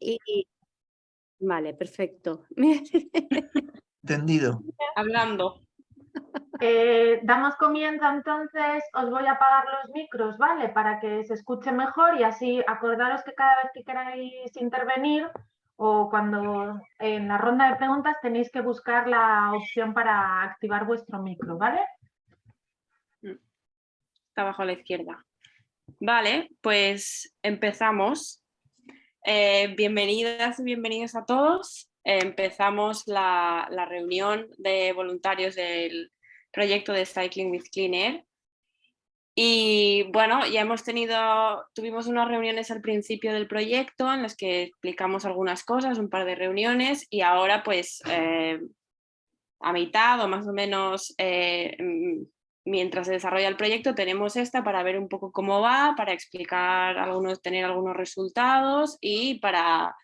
Y, vale, perfecto. Entendido. Hablando. Eh, damos comienzo entonces, os voy a apagar los micros, ¿vale? Para que se escuche mejor y así acordaros que cada vez que queráis intervenir o cuando en la ronda de preguntas tenéis que buscar la opción para activar vuestro micro, ¿vale? Está abajo a la izquierda. Vale, pues empezamos. Eh, bienvenidas y bienvenidos a todos. empezamos la, reunión de voluntarios del proyecto de Cycling with Clean Air. Y bueno, ya hemos tenido, tuvimos unas reuniones al principio del proyecto en las que explicamos algunas cosas, un par de reuniones y ahora pues eh, a mitad o más o menos eh, mientras se desarrolla el proyecto tenemos esta para ver un poco cómo va, para explicar algunos, tener algunos resultados y para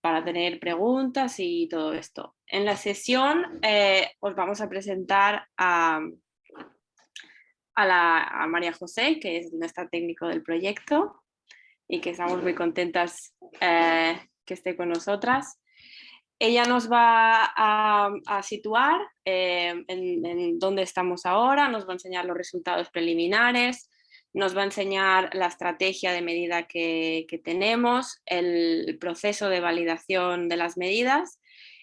para tener preguntas y todo esto. En la sesión eh, os vamos a presentar a, a, la, María José, que es nuestra técnico del proyecto y que estamos muy contentas eh, que esté con nosotras. Ella nos va a, situar eh, en, dónde estamos ahora, nos va a enseñar los resultados preliminares, nos va a enseñar la estrategia de medida que, tenemos, el proceso de validación de las medidas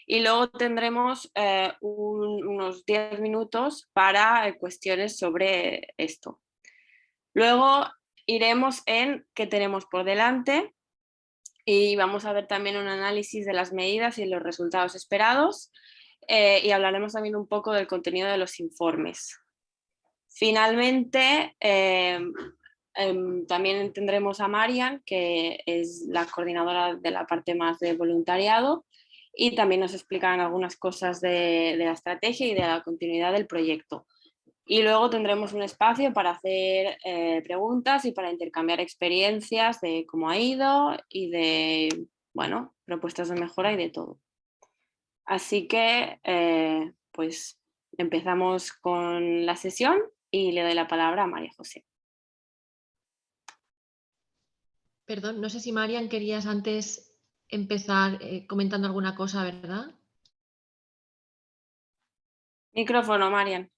y luego tendremos eh, unos 10 minutos para eh, cuestiones sobre esto. Luego iremos en qué tenemos por delante y vamos a ver también un análisis de las medidas y los resultados esperados eh, y hablaremos también un poco del contenido de los informes. Finalmente, em, em, también tendremos a Marian, que es la coordinadora de la parte más de voluntariado, y también nos explicarán algunas cosas de, la estrategia y de la continuidad del proyecto. Y luego tendremos un espacio para hacer eh, preguntas y para intercambiar experiencias de cómo ha ido y de, bueno, propuestas de mejora y de todo. Así que, eh, pues, empezamos con la sesión y le doy la palabra a María José. Perdón, no sé si Marian querías antes empezar eh, comentando alguna cosa, ¿verdad? Micrófono, Marian.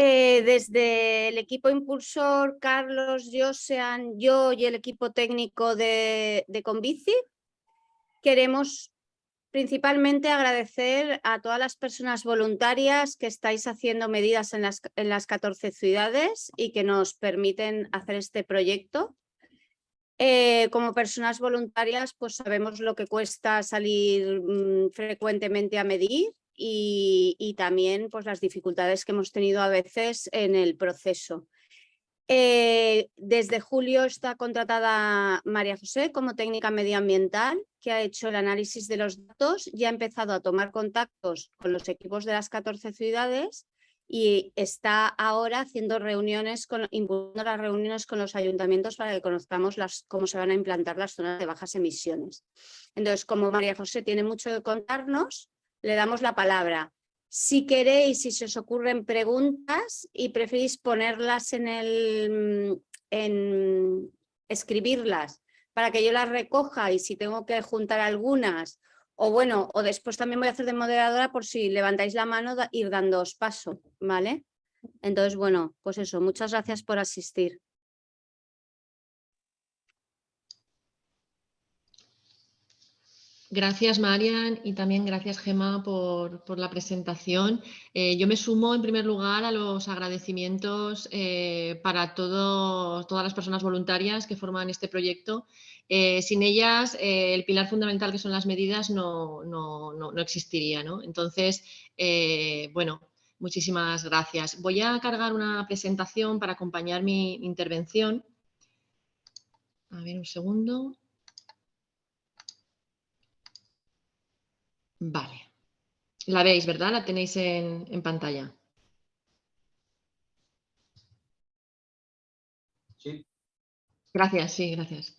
Eh, desde el equipo impulsor, Carlos, Josean, yo y el equipo técnico de, Convici, queremos Principalmente agradecer a todas las personas voluntarias que estáis haciendo medidas en las, en las 14 ciudades y que nos permiten hacer este proyecto. Eh, como personas voluntarias pues sabemos lo que cuesta salir mm, frecuentemente a medir y, y, también pues, las dificultades que hemos tenido a veces en el proceso. Eh, desde julio está contratada María José como técnica medioambiental, que ha hecho el análisis de los datos y ha empezado a tomar contactos con los equipos de las 14 ciudades y está ahora haciendo reuniones, con, las reuniones con los ayuntamientos para que conozcamos las, cómo se van a implantar las zonas de bajas emisiones. Entonces, como María José tiene mucho que contarnos, le damos la palabra. Si queréis, si se os ocurren preguntas y preferís ponerlas en el, en escribirlas para que yo las recoja y si tengo que juntar algunas o bueno, o después también voy a hacer de moderadora por si levantáis la mano ir dándoos paso, ¿vale? Entonces, bueno, pues eso, muchas gracias por asistir. Gracias, Marian, y también gracias, Gema, por, la presentación. Eh, yo me sumo, en primer lugar, a los agradecimientos eh, para todas las personas voluntarias que forman este proyecto. Eh, sin ellas, el pilar fundamental que son las medidas no, no existiría. ¿no? Entonces, bueno, muchísimas gracias. Voy a cargar una presentación para acompañar mi intervención. A ver, un segundo. Vale. La veis, ¿verdad? La tenéis en, pantalla. Sí. Gracias, sí, gracias.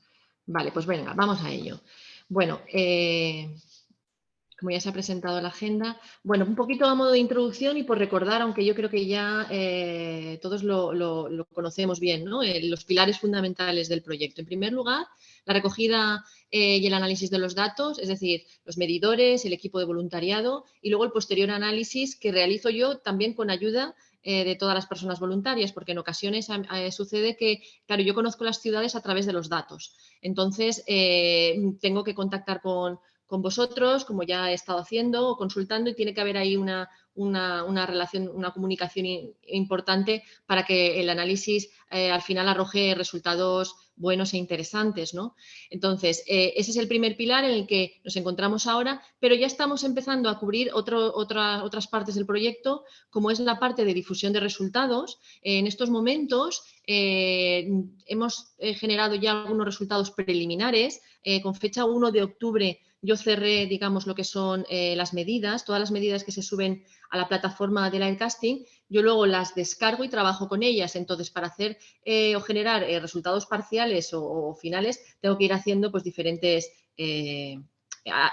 Vale, pues venga, vamos a ello. Bueno, eh, como ya se ha presentado la agenda. Bueno, un poquito a modo de introducción y por recordar, aunque yo creo que ya eh, todos lo, conocemos bien, ¿no? Eh, los pilares fundamentales del proyecto. En primer lugar, la recogida eh, y el análisis de los datos, es decir, los medidores, el equipo de voluntariado y luego el posterior análisis que realizo yo también con ayuda de todas las personas voluntarias, porque en ocasiones sucede que, claro, yo conozco las ciudades a través de los datos. Entonces, tengo que contactar con, con vosotros, como ya he estado haciendo o consultando, y tiene que haber ahí una, una, relación, una comunicación importante para que el análisis eh, al final arroje resultados buenos e interesantes. ¿no? Entonces, eh, ese es el primer pilar en el que nos encontramos ahora, pero ya estamos empezando a cubrir otro, otras partes del proyecto, como es la parte de difusión de resultados. en estos momentos eh, hemos generado ya algunos resultados preliminares, con fecha 1 de octubre yo cerré, digamos, lo que son eh, las medidas, todas las medidas que se suben a la plataforma de Linecasting, yo luego las descargo y trabajo con ellas. Entonces, para hacer eh, o generar eh, resultados parciales o, finales, tengo que ir haciendo pues, diferentes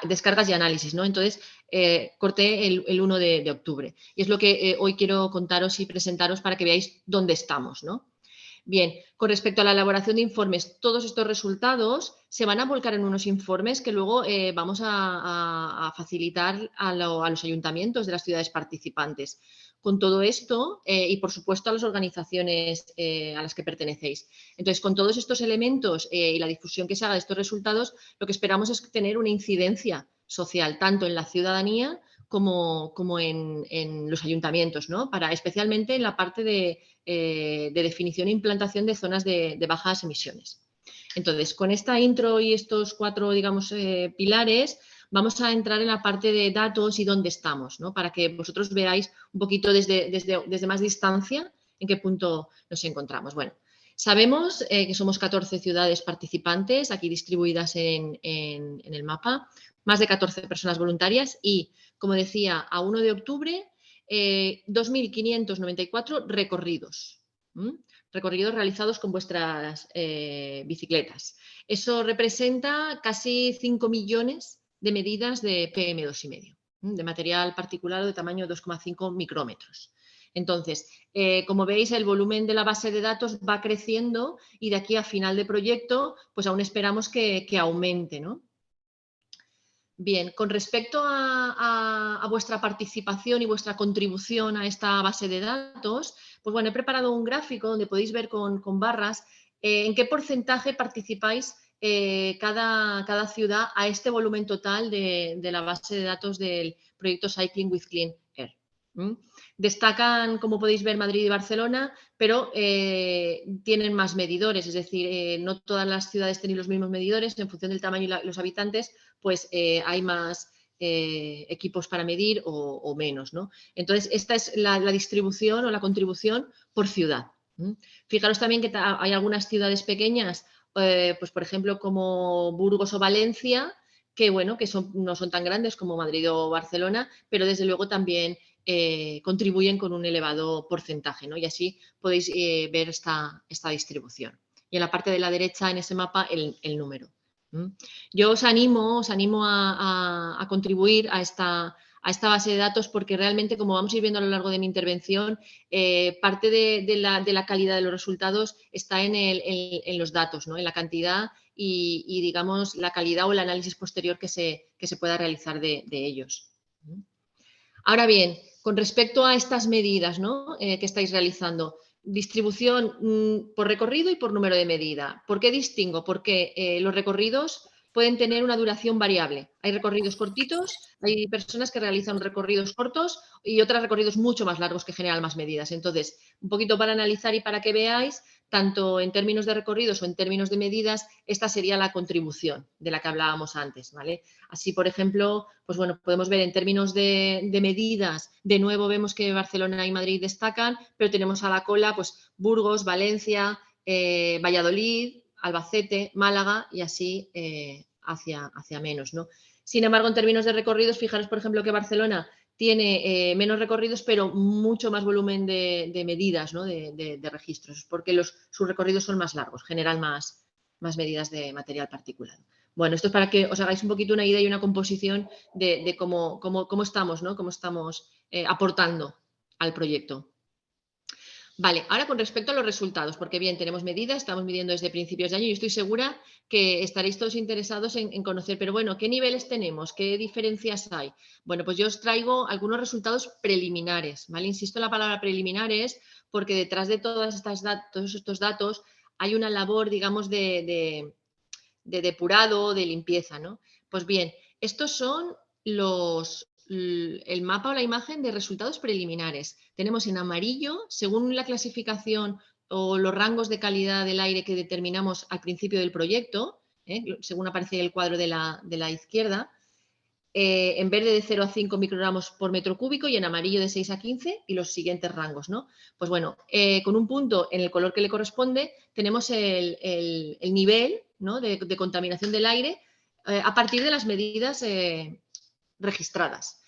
descargas y análisis. ¿no? Entonces, corté el, 1 de, de, octubre. Y es lo que hoy quiero contaros y presentaros para que veáis dónde estamos. ¿no? Bien, con respecto a la elaboración de informes, todos estos resultados se van a volcar en unos informes que luego eh, vamos a, facilitar a, los ayuntamientos de las ciudades participantes. Con todo esto eh, y, por supuesto, a las organizaciones eh, a las que pertenecéis. Entonces, con todos estos elementos y la difusión que se haga de estos resultados, lo que esperamos es tener una incidencia social, tanto en la ciudadanía como, como en, los ayuntamientos, ¿no? Para, especialmente en la parte de, eh, definición e implantación de zonas de, bajas emisiones. Entonces, con esta intro y estos cuatro, digamos, eh, pilares, vamos a entrar en la parte de datos y dónde estamos, ¿no? Para que vosotros veáis un poquito desde, desde, desde más distancia en qué punto nos encontramos. Bueno, Sabemos eh, que somos 14 ciudades participantes aquí distribuidas en, en, el mapa, más de 14 personas voluntarias y como decía, a 1 de octubre, 2.594 eh, recorridos. Recorridos realizados con vuestras eh, bicicletas. Eso representa casi 5 millones de medidas de PM2,5, de material particular de tamaño 2,5 micrómetros. Entonces, eh, como veis, el volumen de la base de datos va creciendo y de aquí a final de proyecto, pues aún esperamos que, que aumente, ¿no? Bien, con respecto a, vuestra participación y vuestra contribución a esta base de datos, pues bueno, he preparado un gráfico donde podéis ver con, barras eh, en qué porcentaje participáis eh, cada, ciudad a este volumen total de, la base de datos del proyecto Cycling with Clean. Destacan, como podéis ver, Madrid y Barcelona, pero eh, tienen más medidores, es decir, eh, no todas las ciudades tienen los mismos medidores, en función del tamaño y los habitantes, pues eh, hay más equipos para medir o, menos. ¿no? Entonces, esta es la, distribución o la contribución por ciudad. Fijaros también que hay algunas ciudades pequeñas, pues por ejemplo como Burgos o Valencia, que bueno, que no son tan grandes como Madrid o Barcelona, pero desde luego también eh, contribuyen con un elevado porcentaje, ¿no? Y así podéis eh, ver esta, distribución. Y en la parte de la derecha, en ese mapa, el, número. Yo os animo, os animo a, contribuir a esta, base de datos porque realmente, como vamos a ir viendo a lo largo de mi intervención, eh, parte de, la, calidad de los resultados está en, los datos, ¿no? en la cantidad y, digamos, la calidad o el análisis posterior que se pueda realizar de, ellos. Ahora bien, con respecto a estas medidas eh, que estáis realizando, distribución mm, por recorrido y por número de medida. ¿Por qué distingo? Porque eh, los recorridos pueden tener una duración variable. Hay recorridos cortitos, hay personas que realizan recorridos cortos y otros recorridos mucho más largos que generan más medidas. Entonces, un poquito para analizar y para que veáis, tanto en términos de recorridos o en términos de medidas, esta sería la contribución de la que hablábamos antes. ¿vale? Así, por ejemplo, pues bueno, podemos ver en términos de, medidas, de nuevo vemos que Barcelona y Madrid destacan, pero tenemos a la cola pues, Burgos, Valencia, eh, Valladolid, Albacete, Málaga y así eh, hacia, hacia menos. ¿no? Sin embargo, en términos de recorridos, fijaros, por ejemplo, que Barcelona tiene eh, menos recorridos, pero mucho más volumen de, medidas, ¿no? de, registros, porque sus recorridos son más largos, generan más, más medidas de material particulado. Bueno, esto es para que os hagáis un poquito una idea y una composición de, cómo, cómo, estamos, ¿no? Cómo estamos eh, aportando al proyecto. Vale, ahora con respecto a los resultados, porque bien, tenemos medidas, estamos midiendo desde principios de año y estoy segura que estaréis todos interesados en, conocer, pero bueno, ¿qué niveles tenemos? ¿Qué diferencias hay? Bueno, pues yo os traigo algunos resultados preliminares, ¿vale? Insisto en la palabra preliminares porque detrás de todas estas todos estos datos hay una labor, digamos, de, de depurado, de limpieza, ¿no? Pues bien, estos son los, el mapa o la imagen de resultados preliminares. Tenemos en amarillo, según la clasificación o los rangos de calidad del aire que determinamos al principio del proyecto, ¿eh? según aparece el cuadro de la, izquierda, eh, en verde de 0 a 5 microgramos por metro cúbico y en amarillo de 6 a 15 y los siguientes rangos. ¿no? Pues bueno, eh, con un punto en el color que le corresponde tenemos el, nivel de, contaminación del aire a partir de las medidas registradas.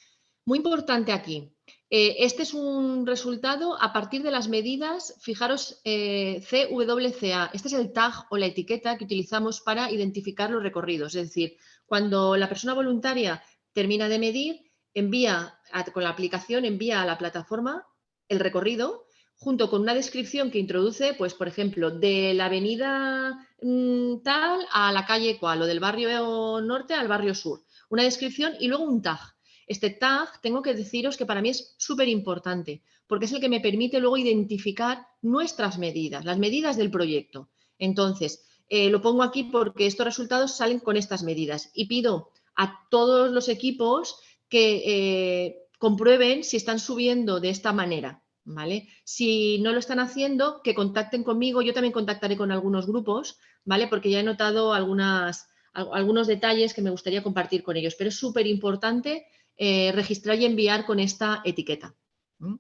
Muy importante aquí, eh, este es un resultado a partir de las medidas, fijaros, eh, CWCA. Este es el tag o la etiqueta que utilizamos para identificar los recorridos. Es decir, cuando la persona voluntaria termina de medir, envía con la aplicación, envía a la plataforma el recorrido junto con una descripción que introduce, pues, por ejemplo, de la avenida mm, tal a la calle cual o del barrio norte al barrio sur una descripción y luego un tag. Este tag tengo que deciros que para mí es súper importante porque es el que me permite luego identificar nuestras medidas, las medidas del proyecto. Entonces, eh, lo pongo aquí porque estos resultados salen con estas medidas y pido a todos los equipos que eh, comprueben si están subiendo de esta manera. ¿Vale? Si no lo están haciendo, que contacten conmigo, yo también contactaré con algunos grupos, ¿vale? Porque ya he notado algunas, algunos detalles que me gustaría compartir con ellos, pero es súper importante eh, registrar y enviar con esta etiqueta. ¿Mm?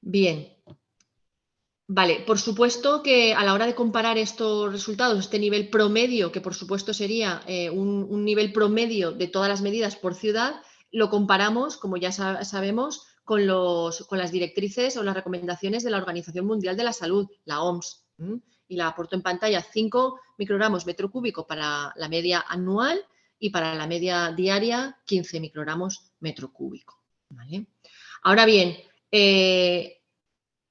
Bien. Vale, por supuesto que a la hora de comparar estos resultados, este nivel promedio, que por supuesto sería eh, un, nivel promedio de todas las medidas por ciudad, lo comparamos, como ya sabemos, con, los, con, las directrices o las recomendaciones de la Organización Mundial de la Salud, la OMS y la aporto en pantalla 5 microgramos metro cúbico para la media anual y para la media diaria 15 microgramos metro cúbico. Ahora bien, eh,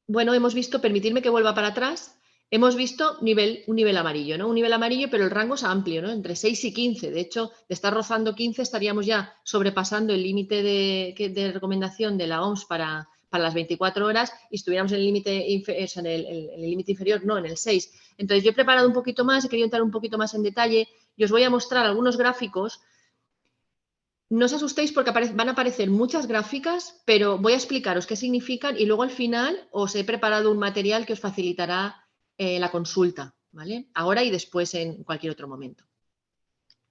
bueno, hemos visto, permitirme que vuelva para atrás, hemos visto nivel, un nivel amarillo, ¿no? Un nivel amarillo, pero el rango es amplio, ¿no? Entre 6 y 15. De hecho, de estar rozando 15 estaríamos ya sobrepasando el límite de recomendación de la OMS para, para las 24 horas y estuviéramos en el límite en el, inferior, no, en el 6. Entonces yo he preparado un poquito más, he querido entrar un poquito más en detalle y os voy a mostrar algunos gráficos. No os asustéis porque van a aparecer muchas gráficas, pero voy a explicaros qué significan y luego al final os he preparado un material que os facilitará eh, la consulta, ¿vale? Ahora y después en cualquier otro momento.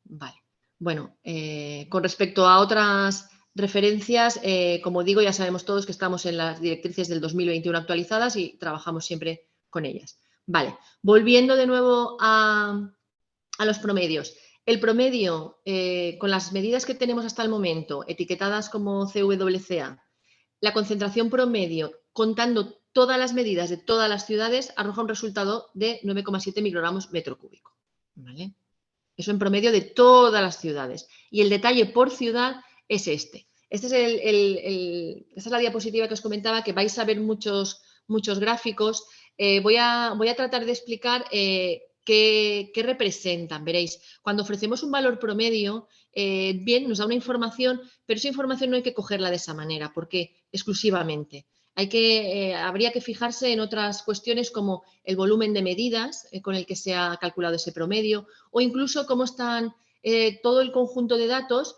Vale. Bueno, eh, con respecto a otras Referencias, eh, como digo, ya sabemos todos que estamos en las directrices del 2021 actualizadas y trabajamos siempre con ellas. Vale, volviendo de nuevo a, los promedios. El promedio, eh, con las medidas que tenemos hasta el momento, etiquetadas como CWCA, la concentración promedio, contando todas las medidas de todas las ciudades, arroja un resultado de 9,7 microgramos metro cúbico. ¿vale? Eso en promedio de todas las ciudades. Y el detalle por ciudad es este. Este es esta es la diapositiva que os comentaba, que vais a ver muchos, muchos gráficos. Eh, voy, a, voy, a, tratar de explicar eh, qué, representan. Veréis, cuando ofrecemos un valor promedio, eh, bien, nos da una información, pero esa información no hay que cogerla de esa manera, porque exclusivamente. Hay que, habría que fijarse en otras cuestiones como el volumen de medidas con el que se ha calculado ese promedio o incluso cómo están todo el conjunto de datos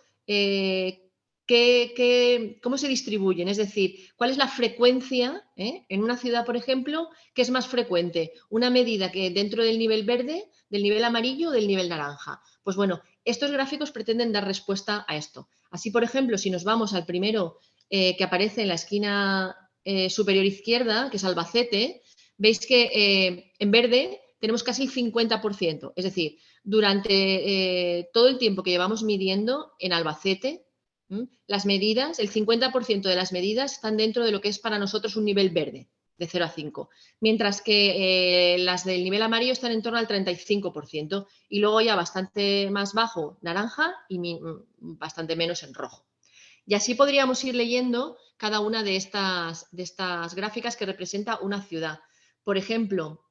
cómo se distribuyen, es decir, cuál es la frecuencia eh? en una ciudad, por ejemplo, que es más frecuente, una medida que dentro del nivel verde, del nivel amarillo o del nivel naranja. Pues bueno, estos gráficos pretenden dar respuesta a esto. Así, por ejemplo, si nos vamos al primero eh, que aparece en la esquina eh, superior izquierda, que es Albacete, veis que en verde tenemos casi el 50%, es decir, durante todo el tiempo que llevamos midiendo en Albacete, las medidas, el 50% de las medidas están dentro de lo que es para nosotros un nivel verde. de 0 a 5, mientras que eh, las del nivel amarillo están en torno al 35% y luego ya bastante más bajo naranja y mm, bastante menos en rojo. Y así podríamos ir leyendo cada una de estas, de estas gráficas que representa una ciudad. Por ejemplo,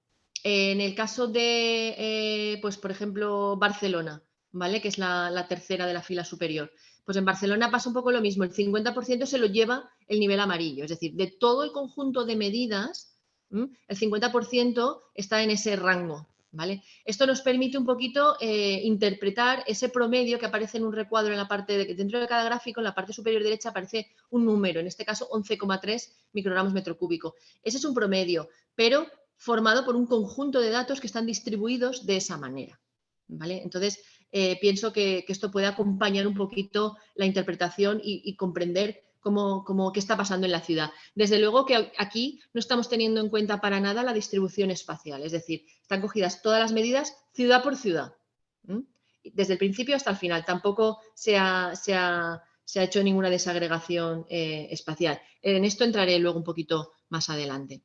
en el caso de, eh, pues por ejemplo, Barcelona, ¿vale? que es la, tercera de la fila superior. Pues en Barcelona pasa un poco lo mismo, el 50% se lo lleva el nivel amarillo, es decir, de todo el conjunto de medidas, el 50% está en ese rango. ¿vale? Esto nos permite un poquito eh, interpretar ese promedio que aparece en un recuadro en la parte de, dentro de cada gráfico, en la parte superior derecha aparece un número, en este caso 11,3 microgramos metro cúbico. Ese es un promedio, pero formado por un conjunto de datos que están distribuidos de esa manera. Entonces, eh, pienso que, esto puede acompañar un poquito la interpretación y, comprender cómo, qué está pasando en la ciudad. Desde luego que aquí no estamos teniendo en cuenta para nada la distribución espacial, es decir, están cogidas todas las medidas ciudad por ciudad, desde el principio hasta el final. Tampoco se ha, hecho ninguna desagregación eh, espacial. En esto entraré luego un poquito más adelante.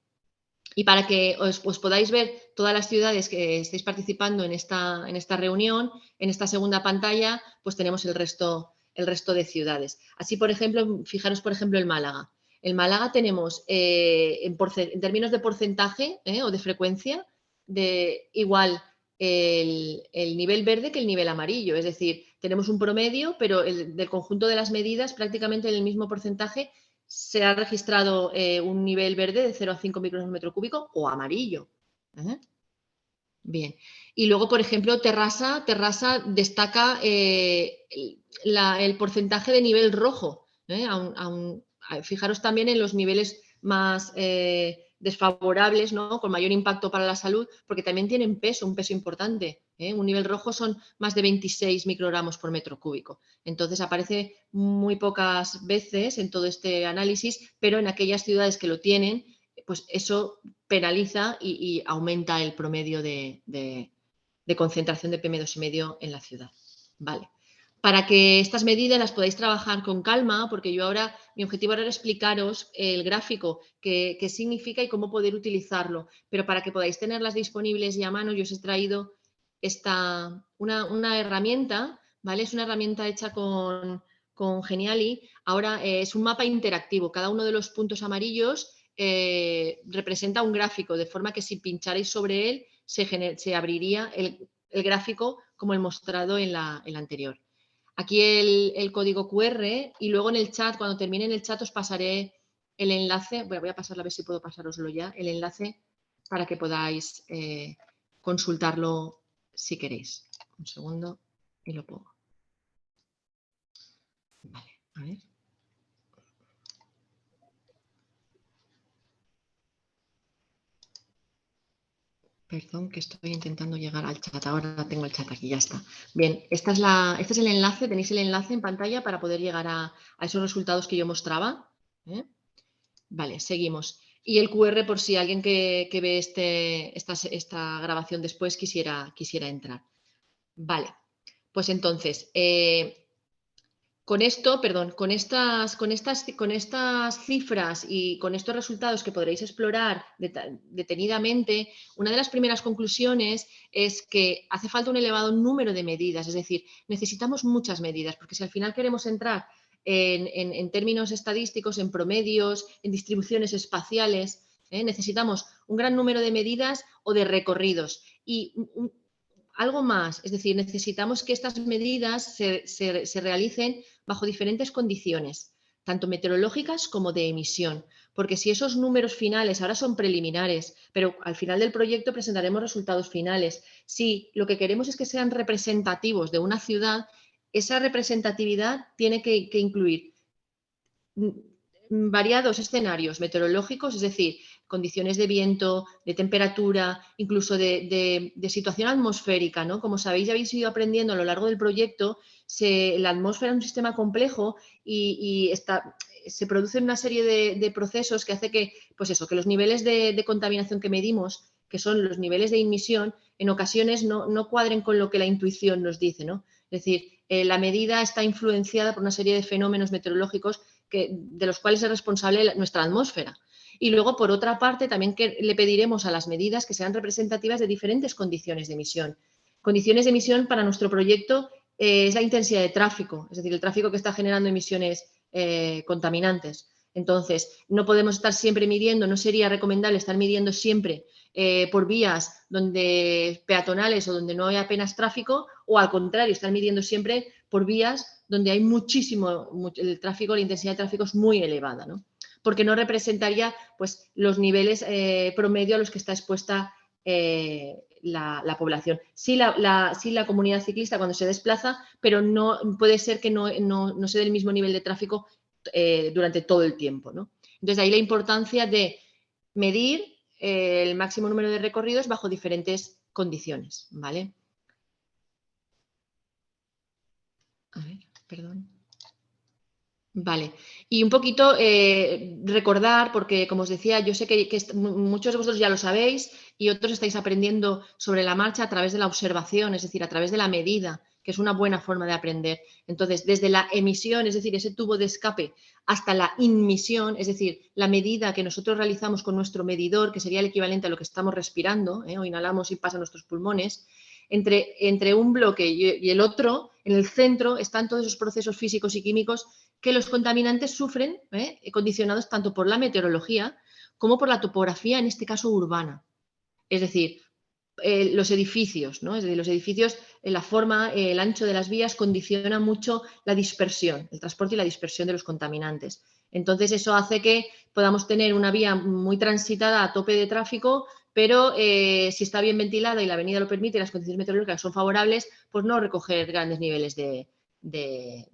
Y para que os, podáis ver todas las ciudades que estéis participando en esta, en esta reunión, en esta segunda pantalla, pues tenemos el resto, el resto de ciudades. Así, por ejemplo, fijaros, por ejemplo, en Málaga. En Málaga tenemos, eh, en, términos de porcentaje eh, o de frecuencia, de igual el, nivel verde que el nivel amarillo. Es decir, tenemos un promedio, pero el, del conjunto de las medidas prácticamente en el mismo porcentaje se ha registrado eh, un nivel verde de 0 a 5 micrones metro cúbico o amarillo. ¿eh? Bien. Y luego, por ejemplo, Terrassa, Terrassa destaca eh, el porcentaje de nivel rojo. fijaros también en los niveles más desfavorables, ¿no? con mayor impacto para la salud, porque también tienen peso, un peso importante. ¿eh? Un nivel rojo son más de 26 microgramos por metro cúbico. Entonces aparece muy pocas veces en todo este análisis, pero en aquellas ciudades que lo tienen, pues eso penaliza y, aumenta el promedio de, de concentración de PM2,5 en la ciudad. Vale para que estas medidas las podáis trabajar con calma, porque yo ahora, mi objetivo era explicaros el gráfico, qué, significa y cómo poder utilizarlo, pero para que podáis tenerlas disponibles y a mano, yo os he traído esta, una, herramienta, ¿vale? Es una herramienta hecha con, Geniali, ahora eh, es un mapa interactivo, cada uno de los puntos amarillos eh, representa un gráfico, de forma que si pincharais sobre él, se, abriría el, gráfico como el mostrado en la anterior aquí el, código QR y luego en el chat, cuando termine el chat os pasaré el enlace, voy a pasarlo a ver si puedo pasároslo ya, el enlace para que podáis eh, consultarlo si queréis. Un segundo y lo pongo. Vale, a ver. Perdón, que estoy intentando llegar al chat. Ahora tengo el chat aquí, ya está. Bien, esta es la, este es el enlace, tenéis el enlace en pantalla para poder llegar a, esos resultados que yo mostraba. ¿eh? Vale, seguimos. Y el QR por si alguien que, ve este, esta, esta, grabación después quisiera, quisiera entrar. Vale, pues entonces, eh, con esto, perdón, con estas, con, estas, con estas cifras y con estos resultados que podréis explorar detenidamente, una de las primeras conclusiones es que hace falta un elevado número de medidas, es decir, necesitamos muchas medidas, porque si al final queremos entrar en, términos estadísticos, en promedios, en distribuciones espaciales, ¿eh? necesitamos un gran número de medidas o de recorridos. Y algo más, es decir, necesitamos que estas medidas se, realicen bajo diferentes condiciones, tanto meteorológicas como de emisión, porque si esos números finales ahora son preliminares, pero al final del proyecto presentaremos resultados finales, si lo que queremos es que sean representativos de una ciudad, esa representatividad tiene que, que incluir variados escenarios meteorológicos, es decir, condiciones de viento, de temperatura, incluso de, situación atmosférica. ¿no? Como sabéis, ya habéis ido aprendiendo a lo largo del proyecto, la atmósfera es un sistema complejo y, se producen una serie de, procesos que hace que, pues eso, que los niveles de, contaminación que medimos, que son los niveles de emisión, en ocasiones no, cuadren con lo que la intuición nos dice. ¿no? Es decir, eh, la medida está influenciada por una serie de fenómenos meteorológicos que, de los cuales es responsable nuestra atmósfera. Y luego, por otra parte, también que le pediremos a las medidas que sean representativas de diferentes condiciones de emisión. Condiciones de emisión para nuestro proyecto eh, es la intensidad de tráfico, es decir, el tráfico que está generando emisiones eh, contaminantes. Entonces, no podemos estar siempre midiendo, no sería recomendable estar midiendo siempre eh, por vías donde peatonales o donde no hay apenas tráfico, o al contrario, estar midiendo siempre por vías donde hay muchísimo, el tráfico, la intensidad de tráfico es muy elevada, ¿no? Porque no representaría pues, los niveles eh, promedio a los que está expuesta eh, la, población. Sí la, la, comunidad ciclista cuando se desplaza, pero no puede ser que no, no, se dé el mismo nivel de tráfico durante todo el tiempo. ¿no? Entonces, ahí la importancia de medir el máximo número de recorridos bajo diferentes condiciones, ¿vale? A ver, perdón. Vale, y un poquito eh, recordar, porque como os decía, yo sé que, muchos de vosotros ya lo sabéis y otros estáis aprendiendo sobre la marcha a través de la observación, es decir, a través de la medida que es una buena forma de aprender. Entonces, desde la emisión, es decir, ese tubo de escape, hasta la inmisión, es decir, la medida que nosotros realizamos con nuestro medidor, que sería el equivalente a lo que estamos respirando, ¿eh? o inhalamos y pasa a nuestros pulmones, entre, entre un bloque y, el otro, en el centro, están todos esos procesos físicos y químicos que los contaminantes sufren, ¿eh? condicionados tanto por la meteorología como por la topografía, en este caso urbana. Es decir, eh, los edificios, ¿no? Es los edificios, eh, la forma, el ancho de las vías condiciona mucho la dispersión, el transporte y la dispersión de los contaminantes. Entonces, eso hace que podamos tener una vía muy transitada a tope de tráfico, pero si está bien ventilada y la avenida lo permite y las condiciones meteorológicas son favorables, pues no recoger grandes niveles de,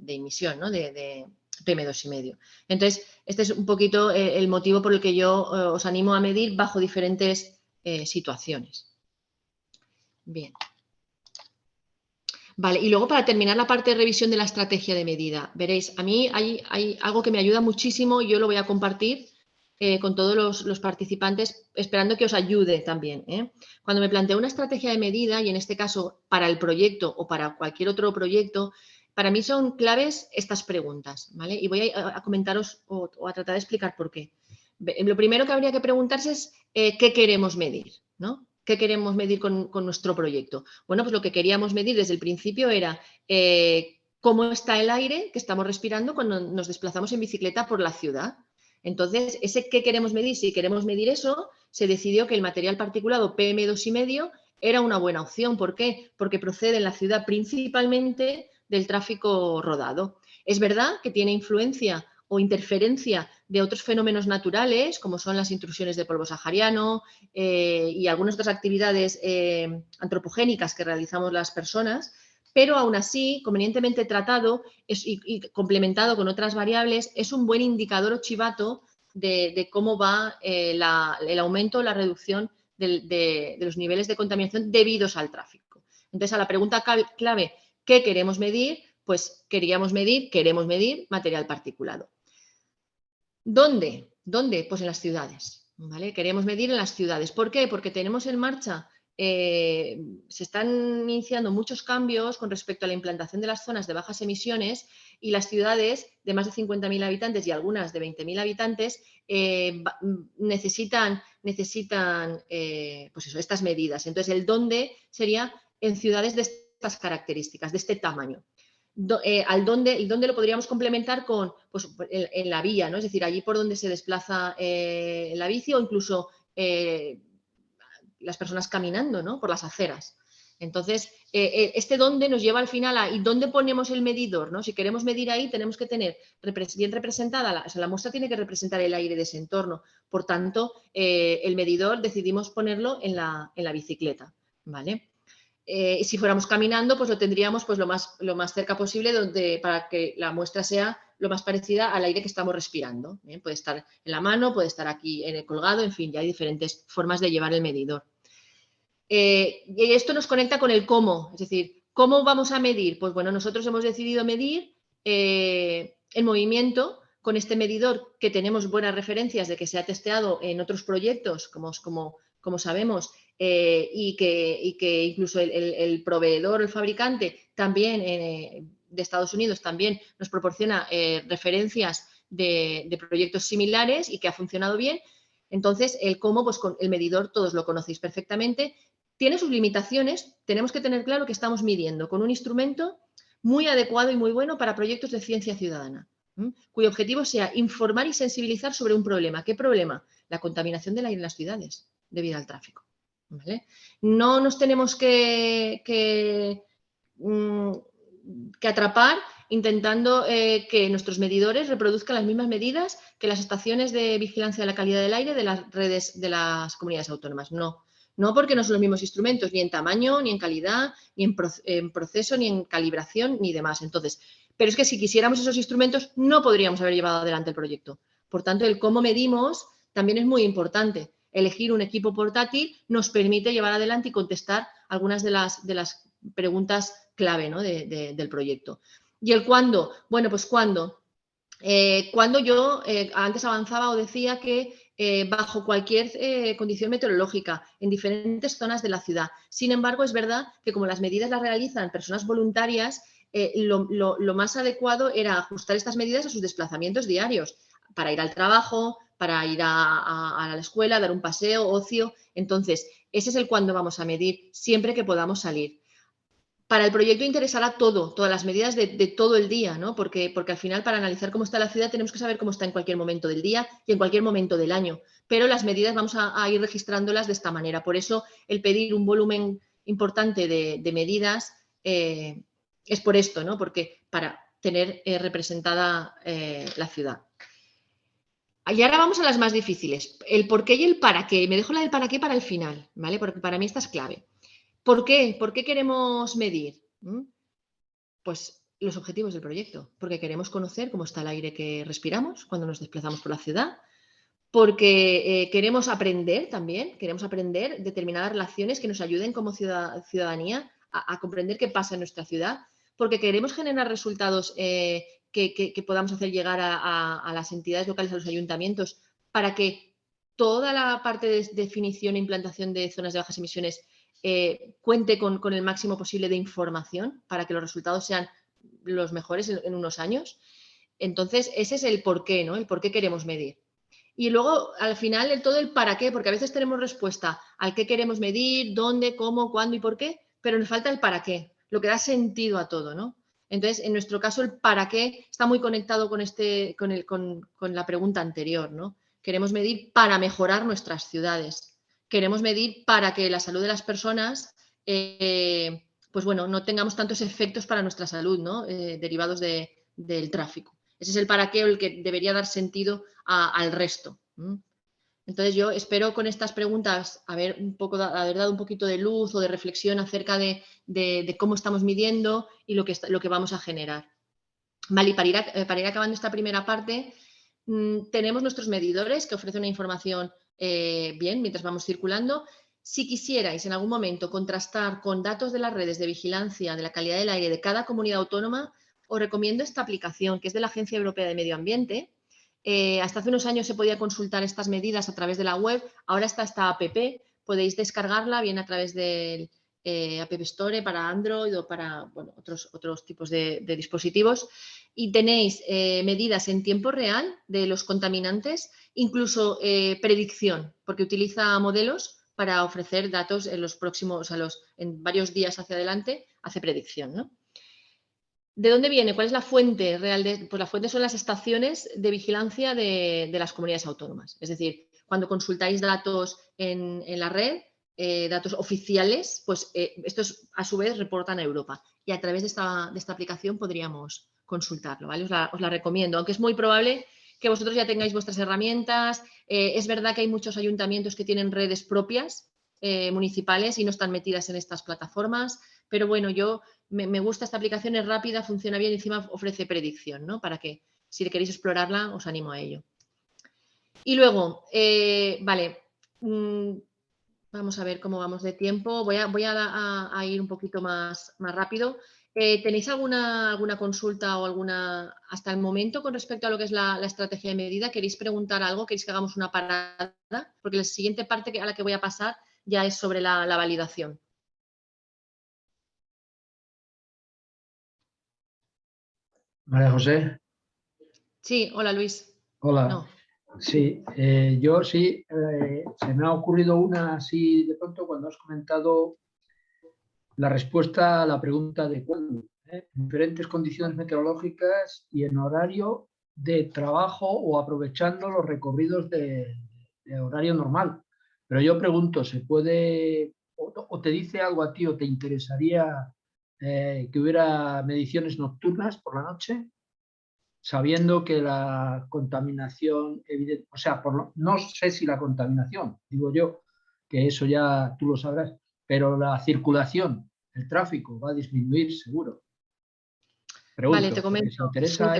emisión, ¿no? de, PM2,5. Entonces, este es un poquito el motivo por el que yo os animo a medir bajo diferentes situaciones. Bien. Vale, y luego para terminar la parte de revisión de la estrategia de medida, veréis, a mí hay, algo que me ayuda muchísimo, yo lo voy a compartir eh, con todos los, participantes, esperando que os ayude también. ¿eh? Cuando me planteo una estrategia de medida, y en este caso para el proyecto o para cualquier otro proyecto, para mí son claves estas preguntas, ¿vale? Y voy a, comentaros o, a tratar de explicar por qué. Lo primero que habría que preguntarse es eh, qué queremos medir, ¿no? ¿Qué queremos medir con, nuestro proyecto? Bueno, pues lo que queríamos medir desde el principio era eh, cómo está el aire que estamos respirando cuando nos desplazamos en bicicleta por la ciudad. Entonces, ese qué queremos medir, si queremos medir eso, se decidió que el material particulado PM2,5 era una buena opción. ¿Por qué? Porque procede en la ciudad principalmente del tráfico rodado. Es verdad que tiene influencia o interferencia de otros fenómenos naturales, como son las intrusiones de polvo sahariano eh, y algunas otras actividades eh, antropogénicas que realizamos las personas, pero aún así, convenientemente tratado y, complementado con otras variables, es un buen indicador o chivato de, cómo va eh, el aumento o la reducción de, los niveles de contaminación debidos al tráfico. Entonces, a la pregunta clave, ¿qué queremos medir? Pues queríamos medir, queremos medir material particulado. ¿Dónde? ¿Dónde? Pues en las ciudades. ¿vale? Queremos medir en las ciudades. ¿Por qué? Porque tenemos en marcha, eh, se están iniciando muchos cambios con respecto a la implantación de las zonas de bajas emisiones y las ciudades de más de 50.000 habitantes y algunas de 20.000 habitantes eh, necesitan, necesitan eh, pues eso, estas medidas. Entonces, el dónde sería en ciudades de estas características, de este tamaño. Eh, al dónde, y dónde lo podríamos complementar con pues, en, la vía, ¿no? Es decir, allí por donde se desplaza eh, la bici o incluso eh, las personas caminando, ¿no? Por las aceras. Entonces, este dónde nos lleva al final a y dónde ponemos el medidor, ¿no? Si queremos medir ahí, tenemos que tener bien representada, la, o sea, la muestra tiene que representar el aire de ese entorno. Por tanto, el medidor decidimos ponerlo en la, en la bicicleta, ¿vale? Eh, si fuéramos caminando, pues lo tendríamos pues, lo, más, lo más cerca posible donde, para que la muestra sea lo más parecida al aire que estamos respirando. ¿eh? Puede estar en la mano, puede estar aquí en el colgado, en fin, ya hay diferentes formas de llevar el medidor. Eh, y esto nos conecta con el cómo, es decir, ¿cómo vamos a medir? Pues bueno, nosotros hemos decidido medir el movimiento con este medidor que tenemos buenas referencias de que se ha testeado en otros proyectos, como, como, como sabemos, eh, y, que, incluso el, proveedor, el fabricante también eh, de Estados Unidos también nos proporciona eh, referencias de, proyectos similares y que ha funcionado bien. Entonces, el cómo, pues con el medidor todos lo conocéis perfectamente, tiene sus limitaciones, tenemos que tener claro que estamos midiendo con un instrumento muy adecuado y muy bueno para proyectos de ciencia ciudadana, cuyo objetivo sea informar y sensibilizar sobre un problema. ¿Qué problema? La contaminación del aire en las ciudades debido al tráfico. No nos tenemos que, que, mm, atrapar intentando eh, que nuestros medidores reproduzcan las mismas medidas que las estaciones de vigilancia de la calidad del aire de las redes de las comunidades autónomas. No, no porque no son los mismos instrumentos, ni en tamaño, ni en calidad, ni en, proceso, ni en calibración, ni demás. Entonces, pero es que si quisiéramos esos instrumentos, no podríamos haber llevado adelante el proyecto. Por tanto, el cómo medimos también es muy importante. Elegir un equipo portátil nos permite llevar adelante y contestar algunas de las, de las preguntas clave del proyecto. ¿Y el cuándo? Bueno, pues cuándo. Eh, cuando yo eh, antes avanzaba o decía que eh, bajo cualquier condición meteorológica en diferentes zonas de la ciudad. Sin embargo, es verdad que como las medidas las realizan personas voluntarias, eh, lo, más adecuado era ajustar estas medidas a sus desplazamientos diarios, para ir al trabajo, para ir a, la escuela, dar un paseo, ocio. Entonces, ese es el cuando vamos a medir, siempre que podamos salir para el proyecto interesará todo, todas las medidas de, todo el día, ¿no? Porque, porque al final para analizar cómo está la ciudad tenemos que saber cómo está en cualquier momento del día y en cualquier momento del año. Pero las medidas vamos a, ir registrándolas de esta manera. Por eso el pedir un volumen importante de, medidas eh, es por esto, ¿no? Porque para tener eh, representada eh, la ciudad. Y ahora vamos a las más difíciles. El por qué y el para qué. Me dejo la del para qué para el final, ¿vale? Porque para mí esta es clave. ¿Por qué? ¿Por qué queremos medir? ¿Mm? Pues los objetivos del proyecto, porque queremos conocer cómo está el aire que respiramos cuando nos desplazamos por la ciudad, porque eh, queremos aprender también, queremos aprender determinadas relaciones que nos ayuden como ciudadanía a, comprender qué pasa en nuestra ciudad, porque queremos generar resultados eh, que, podamos hacer llegar a, las entidades locales, a los ayuntamientos, para que toda la parte de definición e implantación de zonas de bajas emisiones eh, cuente con, el máximo posible de información para que los resultados sean los mejores en, unos años. Entonces, ese es el por qué, ¿no? El por qué queremos medir. Y luego, al final, el, todo el para qué, porque a veces tenemos respuesta al qué queremos medir, dónde, cómo, cuándo y por qué, pero nos falta el para qué, lo que da sentido a todo, ¿no? Entonces, en nuestro caso, el para qué está muy conectado con, este, con, el, con la pregunta anterior, ¿no? Queremos medir para mejorar nuestras ciudades queremos medir para que la salud de las personas, eh, pues bueno, no tengamos tantos efectos para nuestra salud, ¿no? Eh, derivados del tráfico. Ese es el para qué el que debería dar sentido al resto. Entonces yo espero con estas preguntas haber, un poco, dado un poquito de luz o de reflexión acerca de, cómo estamos midiendo y lo que, lo que vamos a generar. Vale, y para ir, eh, para ir acabando esta primera parte, mm, tenemos nuestros medidores que ofrecen una información eh, bien, mientras vamos circulando. Si quisierais en algún momento contrastar con datos de las redes de vigilancia de la calidad del aire de cada comunidad autónoma, os recomiendo esta aplicación que es de la Agencia Europea de Medio Ambiente. Eh, hasta hace unos años se podía consultar estas medidas a través de la web, ahora está esta app, podéis descargarla bien a través del eh, App Store para Android o para otros, otros tipos de, dispositivos y tenéis medidas en tiempo real de los contaminantes incluso eh, predicción, porque utiliza modelos para ofrecer datos en los próximos, a los, en varios días hacia adelante, hace predicción. ¿De dónde viene? ¿Cuál es la fuente real? De, pues la fuente son las estaciones de vigilancia de, las comunidades autónomas. Es decir, cuando consultáis datos en, la red, eh, datos oficiales, pues eh, estos a su vez reportan a Europa. Y a través de esta, aplicación podríamos consultarlo. Os, la, recomiendo, aunque es muy probable que vosotros ya tengáis vuestras herramientas. Eh, es verdad que hay muchos ayuntamientos que tienen redes propias municipales y no están metidas en estas plataformas, pero bueno, yo me, gusta esta aplicación, es rápida, funciona bien y encima ofrece predicción, ¿no? Para que si queréis explorarla, os animo a ello. Y luego, eh, vale, mm, vamos a ver cómo vamos de tiempo. Voy a, ir un poquito más, más rápido. Eh, ¿Tenéis alguna, alguna consulta o alguna hasta el momento con respecto a lo que es la, estrategia de medida? ¿Queréis preguntar algo? ¿Queréis que hagamos una parada? Porque la siguiente parte a la que voy a pasar ya es sobre la, validación. María José. Sí, hola Luis. Hola. Sí, eh, yo sí, eh, se me ha ocurrido una así de pronto cuando has comentado la respuesta a la pregunta de cuándo. ¿eh? diferentes condiciones meteorológicas y en horario de trabajo o aprovechando los recorridos de, horario normal. Pero yo pregunto, ¿se puede, o, te dice algo a ti o te interesaría que hubiera mediciones nocturnas por la noche? sabiendo que la contaminación, evidente, o sea, por no sé si la contaminación, digo yo, que eso ya tú lo sabrás, pero la circulación, el tráfico va a disminuir seguro. Vale, te comento. eso,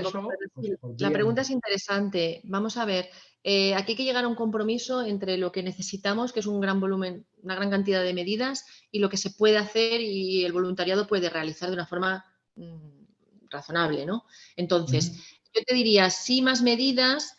pues la pregunta es interesante. Vamos a ver, eh, aquí hay que llegar a un compromiso entre lo que necesitamos, que es un gran volumen, una gran cantidad de medidas, y lo que se puede hacer y el voluntariado puede realizar de una forma mm, razonable, ¿no? Entonces, yo te diría, sí más medidas,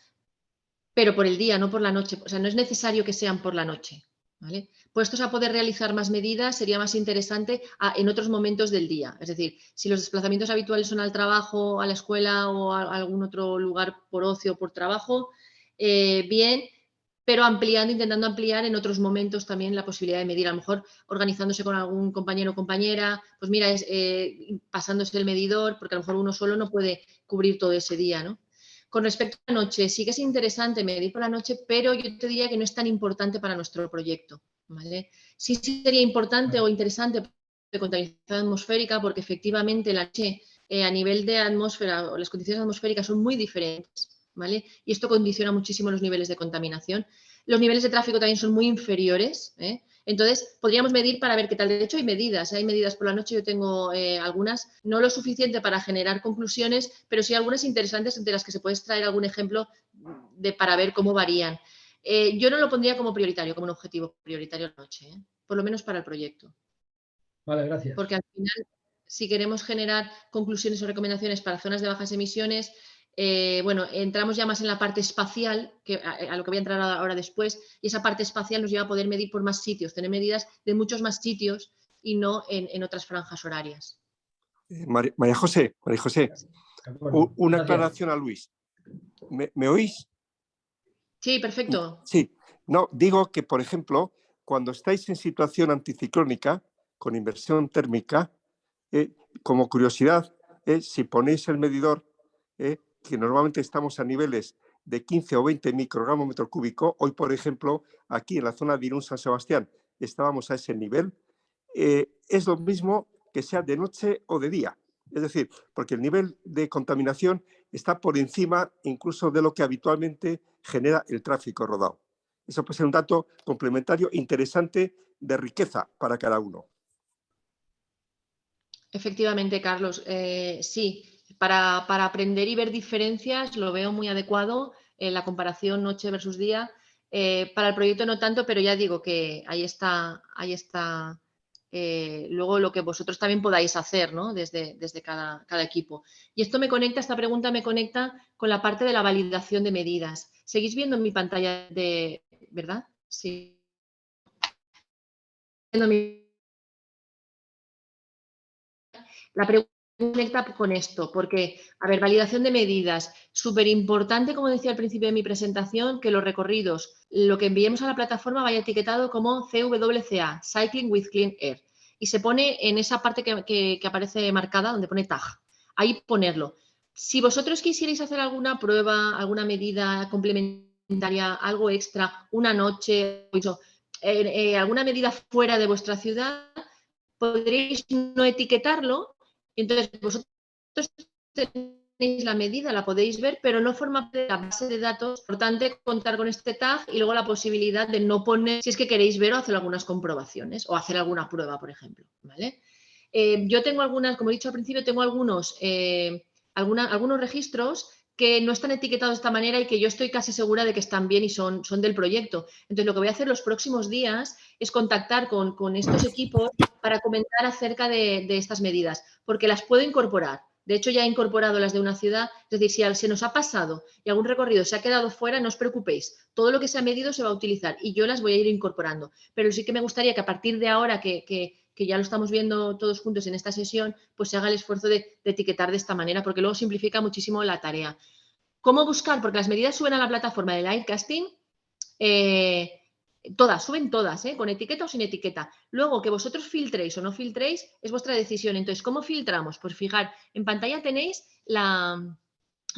pero por el día, no por la noche. O sea, no es necesario que sean por la noche, ¿vale? Puestos a poder realizar más medidas, sería más interesante en otros momentos del día. Es decir, si los desplazamientos habituales son al trabajo, a la escuela o a, algún otro lugar por ocio o por trabajo, eh, bien, pero ampliando, intentando ampliar en otros momentos también la posibilidad de medir, a lo mejor organizándose con algún compañero o compañera, pues mira, eh, pasándose el medidor, porque a lo mejor uno solo no puede cubrir todo ese día, ¿no? Con respecto a la noche, sí que es interesante medir por la noche, pero yo te diría que no es tan importante para nuestro proyecto, ¿vale? Sí, sería importante o interesante de contaminación atmosférica, porque efectivamente la noche eh, a nivel de atmósfera o las condiciones atmosféricas son muy diferentes y esto condiciona muchísimo los niveles de contaminación. Los niveles de tráfico también son muy inferiores, ¿eh? Entonces, podríamos medir para ver qué tal. De hecho, hay medidas, ¿eh? hay medidas por la noche, yo tengo eh, algunas, no lo suficiente para generar conclusiones, pero sí algunas interesantes de las que se puede extraer algún ejemplo de, para ver cómo varían. Yo no lo pondría como prioritario, como un objetivo prioritario la noche, por lo menos para el proyecto. Vale, gracias. Porque al final, si queremos generar conclusiones o recomendaciones para zonas de bajas emisiones, eh, bueno, entramos ya más en la parte espacial, que, a, lo que voy a entrar ahora después, y esa parte espacial nos lleva a poder medir por más sitios, tener medidas de muchos más sitios y no en, otras franjas horarias. Eh, María, José, María José, una aclaración a Luis. ¿Me, oís? Sí, perfecto. Sí, no, digo que, por ejemplo, cuando estáis en situación anticiclónica, con inversión térmica, eh, como curiosidad, si ponéis el medidor que normalmente estamos a niveles de 15 o 20 microgramos metro cúbico. Hoy, por ejemplo, aquí en la zona de Irún San Sebastián estábamos a ese nivel. Eh, es lo mismo que sea de noche o de día. Es decir, porque el nivel de contaminación está por encima incluso de lo que habitualmente genera el tráfico rodado. Eso puede ser un dato complementario interesante de riqueza para cada uno. Efectivamente, Carlos. Eh, sí, para, aprender y ver diferencias lo veo muy adecuado en la comparación noche versus día. Eh, para el proyecto no tanto, pero ya digo que ahí está, ahí está eh, luego lo que vosotros también podáis hacer ¿no? desde, desde cada, cada, equipo. Y esto me conecta, esta pregunta me conecta con la parte de la validación de medidas. ¿Seguís viendo en mi pantalla de, verdad? Sí. La pregunta conecta con esto, porque, a ver, validación de medidas, súper importante, como decía al principio de mi presentación, que los recorridos, lo que enviemos a la plataforma vaya etiquetado como CWCA, Cycling with Clean Air, y se pone en esa parte que, aparece marcada, donde pone tag, ahí ponerlo. Si vosotros quisierais hacer alguna prueba, alguna medida complementaria, algo extra, una noche, eh, eh, alguna medida fuera de vuestra ciudad, podréis no etiquetarlo entonces, vosotros tenéis la medida, la podéis ver, pero no forma parte de la base de datos. Importante contar con este tag y luego la posibilidad de no poner, si es que queréis ver o hacer algunas comprobaciones o hacer alguna prueba, por ejemplo. ¿vale? Eh, yo tengo algunas, como he dicho al principio, tengo algunos, eh, algunos registros que no están etiquetados de esta manera y que yo estoy casi segura de que están bien y son, son del proyecto. Entonces, lo que voy a hacer los próximos días es contactar con, estos equipos para comentar acerca de, estas medidas, porque las puedo incorporar. De hecho, ya he incorporado las de una ciudad, es decir, si se nos ha pasado y algún recorrido se ha quedado fuera, no os preocupéis, todo lo que se ha medido se va a utilizar y yo las voy a ir incorporando. Pero sí que me gustaría que a partir de ahora que, que ya lo estamos viendo todos juntos en esta sesión, pues se haga el esfuerzo de, etiquetar de esta manera, porque luego simplifica muchísimo la tarea. ¿Cómo buscar? Porque las medidas suben a la plataforma del Aircasting, eh, todas, suben todas, ¿eh? con etiqueta o sin etiqueta. Luego, que vosotros filtréis o no filtréis es vuestra decisión. Entonces, ¿cómo filtramos? Pues fijar, en pantalla tenéis la,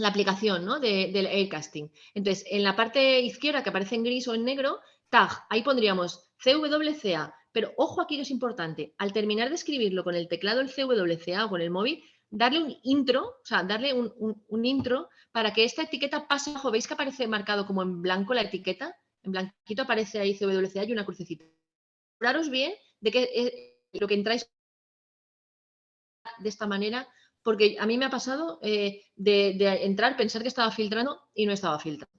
aplicación ¿no? del Aircasting. Entonces, en la parte izquierda que aparece en gris o en negro, tag, ahí pondríamos CWCA. Pero ojo aquí que es importante, al terminar de escribirlo con el teclado el CWCA o con el móvil, darle un intro, o sea, darle un, intro para que esta etiqueta pase abajo. ¿Veis que aparece marcado como en blanco la etiqueta? En blanquito aparece ahí CWCA y una crucecita. Aseguraros bien de que eh, lo que entráis de esta manera, porque a mí me ha pasado eh, de, entrar, pensar que estaba filtrando y no estaba filtrando.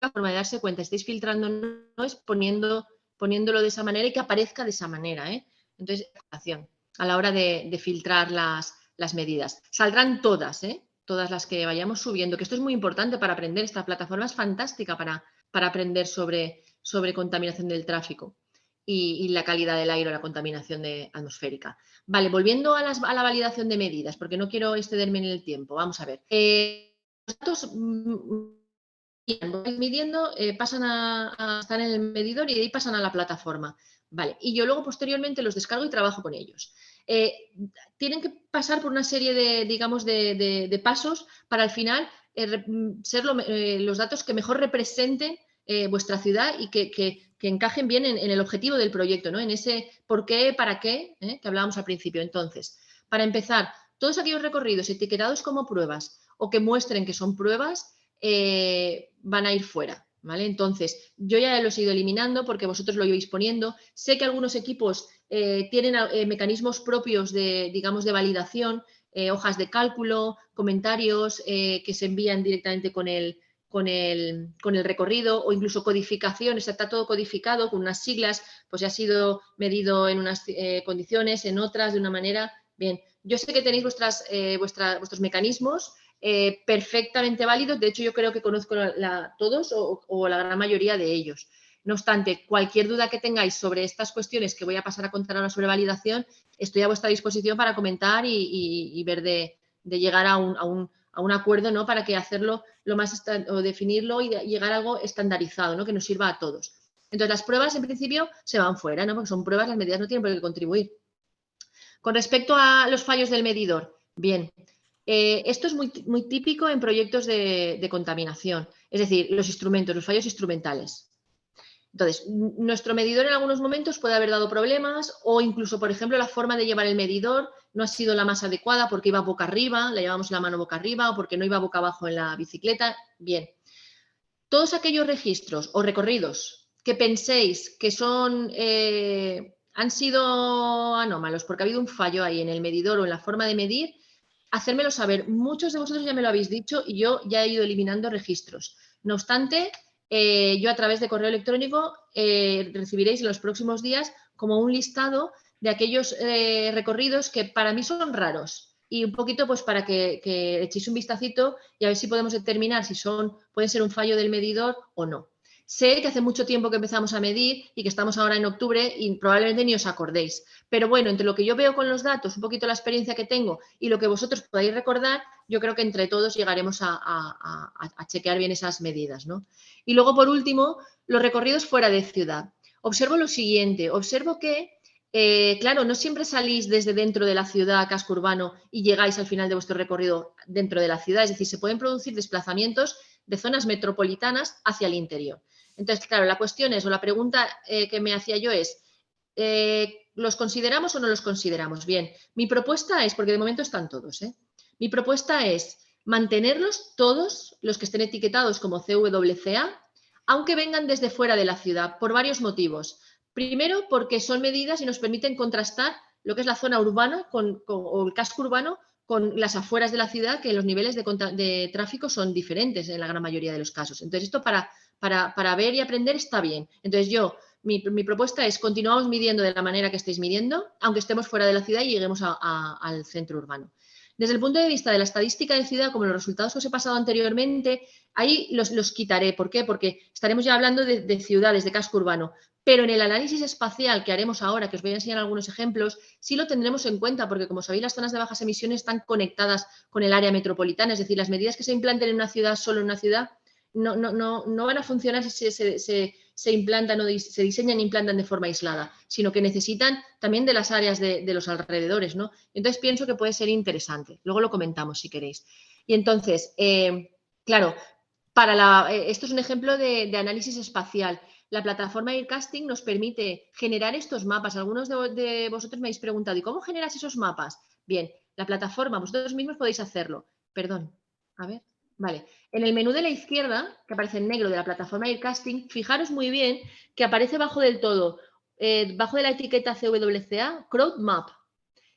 La forma de darse cuenta, estáis filtrando no es poniendo, poniéndolo de esa manera y que aparezca de esa manera. ¿eh? Entonces, a la hora de filtrar las, medidas. Saldrán todas, ¿eh? todas las que vayamos subiendo, que esto es muy importante para aprender. Esta plataforma es fantástica para, para aprender sobre, sobre contaminación del tráfico y, la calidad del aire o la contaminación de, atmosférica. Vale, volviendo a, la validación de medidas, porque no quiero excederme en el tiempo. Vamos a ver. Eh, los datos mm, midiendo, eh, pasan a, estar en el medidor y de ahí pasan a la plataforma. Vale, y yo luego posteriormente los descargo y trabajo con ellos. Eh, tienen que pasar por una serie de, digamos, de, pasos para al final eh, ser eh, los datos que mejor representen vuestra ciudad y que, encajen bien en, el objetivo del proyecto, ¿no? en ese por qué, para qué, que hablábamos al principio. Entonces, para empezar, todos aquellos recorridos etiquetados como pruebas o que muestren que son pruebas van a ir fuera. ¿Vale? Entonces, yo ya los he ido eliminando porque vosotros lo ibais poniendo. Sé que algunos equipos eh, tienen eh, mecanismos propios de, digamos, de validación, eh, hojas de cálculo, comentarios que se envían directamente con el, con el, con el, recorrido o incluso codificación, está todo codificado con unas siglas, pues ya ha sido medido en unas condiciones, en otras de una manera. Bien, yo sé que tenéis vuestras, vuestros mecanismos perfectamente válidos, de hecho yo creo que conozco todos o la gran mayoría de ellos. No obstante, cualquier duda que tengáis sobre estas cuestiones que voy a pasar a contar ahora sobre validación, estoy a vuestra disposición para comentar y, ver de, llegar a un, acuerdo ¿no? para que hacerlo lo más o definirlo y llegar a algo estandarizado, ¿no? que nos sirva a todos. Entonces, las pruebas en principio se van fuera, ¿no? porque son pruebas, las medidas no tienen por qué contribuir. Con respecto a los fallos del medidor, bien, eh, esto es muy, muy, típico en proyectos de contaminación, es decir, los instrumentos, los fallos instrumentales. Entonces, nuestro medidor en algunos momentos puede haber dado problemas o incluso, por ejemplo, la forma de llevar el medidor no ha sido la más adecuada porque iba boca arriba, le llevamos la mano boca arriba o porque no iba boca abajo en la bicicleta. Bien, todos aquellos registros o recorridos que penséis que son, eh, han sido anómalos porque ha habido un fallo ahí en el medidor o en la forma de medir, hacérmelo saber. Muchos de vosotros ya me lo habéis dicho y yo ya he ido eliminando registros. No obstante, eh, yo a través de correo electrónico eh, recibiréis en los próximos días como un listado de aquellos eh, recorridos que para mí son raros y un poquito pues para que, que, echéis un vistacito y a ver si podemos determinar si son, pueden ser un fallo del medidor o no. Sé que hace mucho tiempo que empezamos a medir y que estamos ahora en octubre y probablemente ni os acordéis. Pero bueno, entre lo que yo veo con los datos, un poquito la experiencia que tengo y lo que vosotros podáis recordar, yo creo que entre todos llegaremos a, chequear bien esas medidas. ¿no? Y luego, por último, los recorridos fuera de ciudad. Observo lo siguiente, observo que eh, claro, no siempre salís desde dentro de la ciudad, casco urbano, y llegáis al final de vuestro recorrido dentro de la ciudad. Es decir, se pueden producir desplazamientos de zonas metropolitanas hacia el interior. Entonces, claro, la cuestión es, o la pregunta eh, que me hacía yo es, eh, ¿los consideramos o no los consideramos? Bien, mi propuesta es, porque de momento están todos, ¿eh? mi propuesta es mantenerlos todos, los que estén etiquetados como CWCA, aunque vengan desde fuera de la ciudad, por varios motivos. Primero, porque son medidas y nos permiten contrastar lo que es la zona urbana con, o el casco urbano con las afueras de la ciudad, que los niveles de, de, tráfico son diferentes en la gran mayoría de los casos. Entonces, esto para para, ver y aprender está bien. Entonces yo, mi, propuesta es continuamos midiendo de la manera que estéis midiendo, aunque estemos fuera de la ciudad y lleguemos al centro urbano. Desde el punto de vista de la estadística de ciudad, como los resultados que os he pasado anteriormente, ahí los, quitaré. ¿Por qué? Porque estaremos ya hablando de, ciudades, de casco urbano. pero en el análisis espacial que haremos ahora, que os voy a enseñar algunos ejemplos, sí lo tendremos en cuenta porque, como sabéis, las zonas de bajas emisiones están conectadas con el área metropolitana, es decir, las medidas que se implanten en una ciudad, solo en una ciudad, no, no, no, no van a funcionar si se, implantan o se diseñan e implantan de forma aislada, sino que necesitan también de las áreas de, los alrededores. ¿no? Entonces pienso que puede ser interesante. Luego lo comentamos si queréis. Y entonces, eh, claro, para eh, esto es un ejemplo de análisis espacial la plataforma Aircasting nos permite generar estos mapas. Algunos de, vosotros me habéis preguntado, ¿y cómo generas esos mapas? Bien, la plataforma, vosotros mismos podéis hacerlo. Perdón, a ver, vale. En el menú de la izquierda, que aparece en negro de la plataforma Aircasting, fijaros muy bien que aparece bajo del todo, eh, bajo de la etiqueta CWCA, Crowd Map.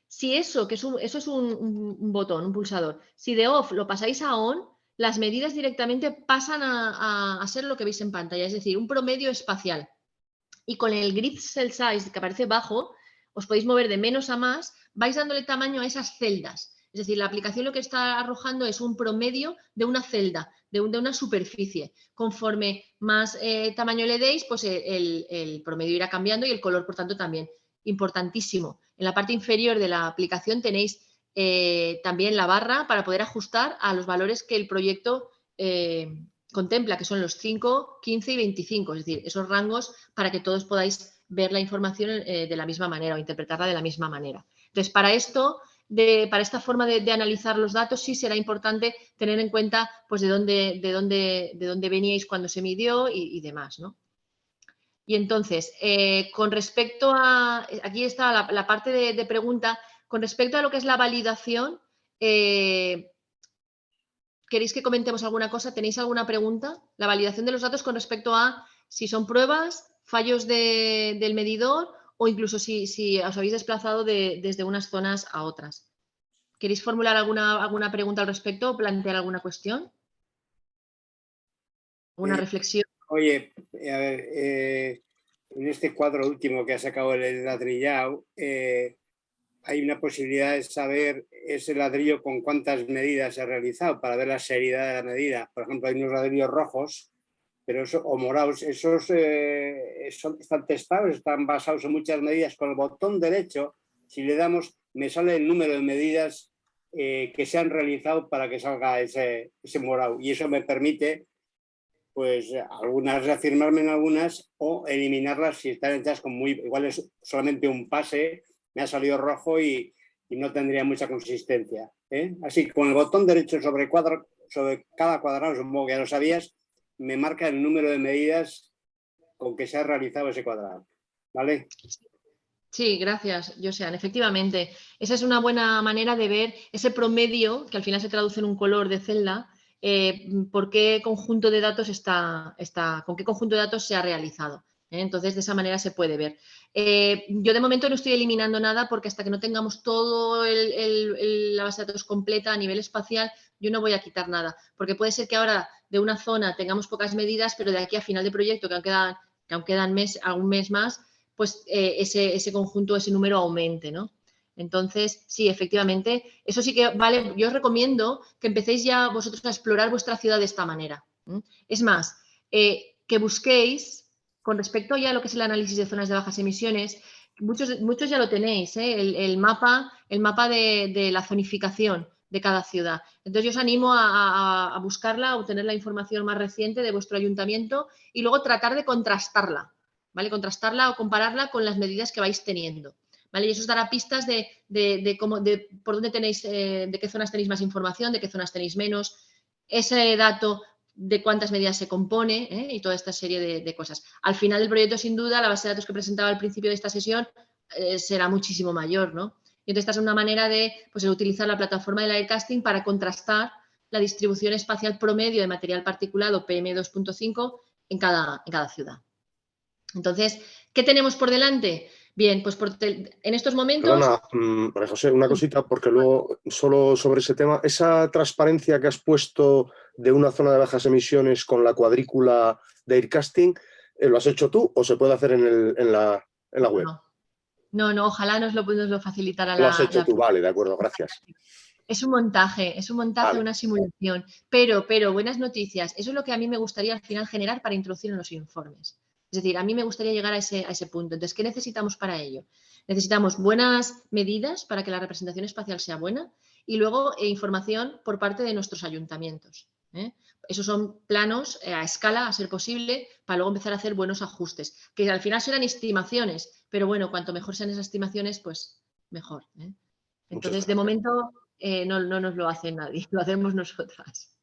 Si eso, que es eso es un botón, un pulsador, si de off lo pasáis a on, las medidas directamente pasan a, ser lo que veis en pantalla, es decir, un promedio espacial. Y con el grid cell size que aparece bajo, os podéis mover de menos a más, vais dándole tamaño a esas celdas. Es decir, la aplicación lo que está arrojando es un promedio de una celda, de, una superficie. Conforme más eh, tamaño le deis, pues el, el promedio irá cambiando y el color, por tanto, también. Importantísimo. En la parte inferior de la aplicación tenéis eh, también la barra para poder ajustar a los valores que el proyecto eh, contempla, que son los 5, 15 y 25, es decir, esos rangos para que todos podáis ver la información eh, de la misma manera o interpretarla de la misma manera. Entonces, para esto, para esta forma de, analizar los datos, sí será importante tener en cuenta pues, de, dónde, de, dónde, de dónde veníais cuando se midió y, demás. ¿no? Y entonces, con respecto a, aquí está la, parte de, pregunta, con respecto a lo que es la validación, eh, ¿queréis que comentemos alguna cosa? ¿Tenéis alguna pregunta? La validación de los datos con respecto a si son pruebas, fallos del medidor o incluso si, os habéis desplazado desde unas zonas a otras. ¿Queréis formular alguna, alguna pregunta al respecto o plantear alguna cuestión? ¿Una reflexión? Oye, a ver, eh, en este cuadro último que ha sacado el ladrillado, eh, hay una posibilidad de saber ese ladrillo con cuántas medidas se ha realizado para ver la seriedad de la medida. Por ejemplo, hay unos ladrillos rojos pero eso, o morados, esos eh, están testados, están basados en muchas medidas. Con el botón derecho, si le damos, me sale el número de medidas eh, que se han realizado para que salga ese, ese morado. Y eso me permite, pues, algunas reafirmarme en algunas o eliminarlas si están hechas con muy, igual es solamente un pase me ha salido rojo y, no tendría mucha consistencia. ¿eh? Así, con el botón derecho sobre, cuadro, sobre cada cuadrado, supongo que ya lo sabías, me marca el número de medidas con que se ha realizado ese cuadrado. ¿Vale? Sí, gracias, Josean. Efectivamente, esa es una buena manera de ver ese promedio, que al final se traduce en un color de celda, eh, por qué conjunto de datos está, está, con qué conjunto de datos se ha realizado. ¿eh? Entonces, de esa manera se puede ver. Eh, yo de momento no estoy eliminando nada porque hasta que no tengamos todo la base de datos completa a nivel espacial, yo no voy a quitar nada. Porque puede ser que ahora de una zona tengamos pocas medidas, pero de aquí a final de proyecto, que aún quedan, que mes, algún mes más, pues eh, ese, ese, conjunto, ese número aumente, ¿no? Entonces, sí, efectivamente, eso sí que vale. Yo os recomiendo que empecéis ya vosotros a explorar vuestra ciudad de esta manera. Es más, que busquéis con respecto ya a lo que es el análisis de zonas de bajas emisiones, muchos, muchos ya lo tenéis, ¿eh? el, mapa, el mapa de, la zonificación de cada ciudad. Entonces yo os animo a, buscarla, a obtener la información más reciente de vuestro ayuntamiento y luego tratar de contrastarla, ¿vale? Contrastarla o compararla con las medidas que vais teniendo. ¿Vale? Y eso os dará pistas de, cómo, de por dónde tenéis, eh, de qué zonas tenéis más información, de qué zonas tenéis menos. Ese dato de cuántas medidas se compone ¿eh? y toda esta serie de, cosas. Al final del proyecto, sin duda, la base de datos que presentaba al principio de esta sesión eh, será muchísimo mayor, ¿no? Y entonces esta es una manera de pues, utilizar la plataforma del aircasting para contrastar la distribución espacial promedio de material particulado PM2.5 en cada, en cada ciudad. Entonces, ¿qué tenemos por delante? Bien, pues en estos momentos... Perdona, mm, María José, una cosita, porque luego, solo sobre ese tema, esa transparencia que has puesto de una zona de bajas emisiones con la cuadrícula de Aircasting, eh, ¿lo has hecho tú o se puede hacer en, la, web? No. No, ojalá nos lo, nos lo facilitara la... Lo has hecho tú, vale, de acuerdo, gracias. Es un montaje, es un montaje, una simulación. Pero, pero, buenas noticias. Eso es lo que a mí me gustaría al final generar para introducir en los informes. Es decir, a mí me gustaría llegar a ese, a ese punto. Entonces, ¿qué necesitamos para ello? Necesitamos buenas medidas para que la representación espacial sea buena y luego eh, información por parte de nuestros ayuntamientos. ¿Eh? Esos son planos a escala, a ser posible, para luego empezar a hacer buenos ajustes, que al final serán estimaciones, pero bueno, cuanto mejor sean esas estimaciones, pues mejor. Entonces, de momento, no, no, nos lo hace nadie, lo hacemos nosotras.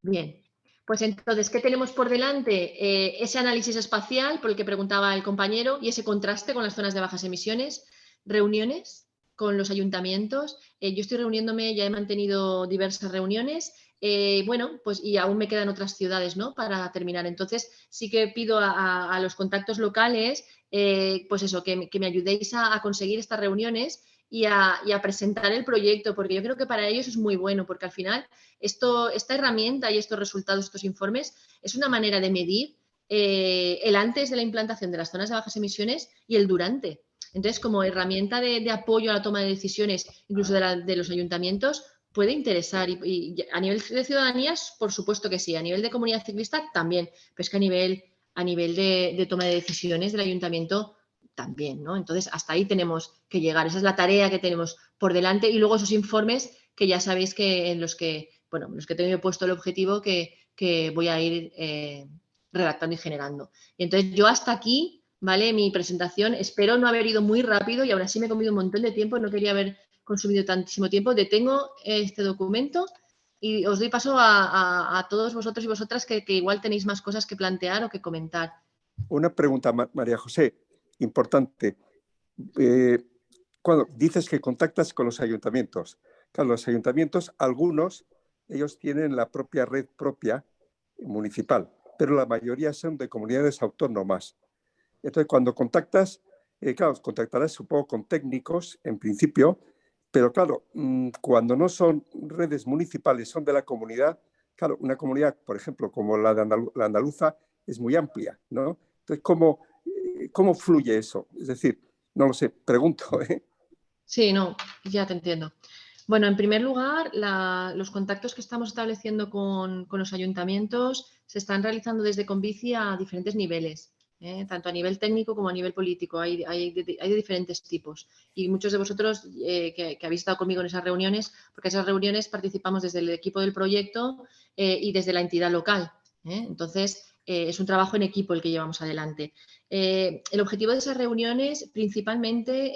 Bien, pues entonces, ¿qué tenemos por delante? Eh, ese análisis espacial, por el que preguntaba el compañero, y ese contraste con las zonas de bajas emisiones, reuniones con los ayuntamientos. Eh, yo estoy reuniéndome, ya he mantenido diversas reuniones, eh, bueno, pues y aún me quedan otras ciudades, ¿no? Para terminar. Entonces, sí que pido a, los contactos locales, pues eso, que, me ayudéis a conseguir estas reuniones y a, presentar el proyecto, porque yo creo que para ellos es muy bueno, porque al final esto, esta herramienta y estos resultados, estos informes, es una manera de medir eh, el antes de la implantación de las zonas de bajas emisiones y el durante. Entonces, como herramienta de, apoyo a la toma de decisiones, incluso de, los ayuntamientos, puede interesar. Y, a nivel de ciudadanías, por supuesto que sí. A nivel de comunidad ciclista, también. Pero es que a nivel, a nivel de, toma de decisiones del ayuntamiento, también, ¿no? Entonces, hasta ahí tenemos que llegar. Esa es la tarea que tenemos por delante y luego esos informes que ya sabéis que en los que, bueno, los que tengo puesto el objetivo que, voy a ir eh, redactando y generando. Y entonces, yo hasta aquí, ¿vale? Mi presentación, espero no haber ido muy rápido y ahora sí me he comido un montón de tiempo, no quería haber consumido tantísimo tiempo. Detengo este documento y os doy paso a, todos vosotros y vosotras que, que, igual tenéis más cosas que plantear o que comentar. Una pregunta, María José importante. Eh, cuando dices que contactas con los ayuntamientos, claro, los ayuntamientos, algunos, ellos tienen la propia red propia municipal, pero la mayoría son de comunidades autónomas. Entonces, cuando contactas, eh, claro, contactarás supongo con técnicos en principio, pero claro, mm, cuando no son redes municipales, son de la comunidad, claro, una comunidad, por ejemplo, como la de la andaluza, es muy amplia, ¿no? Entonces, ¿cómo, ¿Cómo fluye eso? Es decir, no lo sé, pregunto. ¿eh? Sí, no, ya te entiendo. Bueno, en primer lugar, los contactos que estamos estableciendo con, los ayuntamientos se están realizando desde Convici a diferentes niveles, ¿eh? tanto a nivel técnico como a nivel político. Hay, de, diferentes tipos. Y muchos de vosotros eh, que, habéis estado conmigo en esas reuniones, porque esas reuniones participamos desde el equipo del proyecto y desde la entidad local. Entonces, es un trabajo en equipo el que llevamos adelante. Eh, el objetivo de esas reuniones principalmente,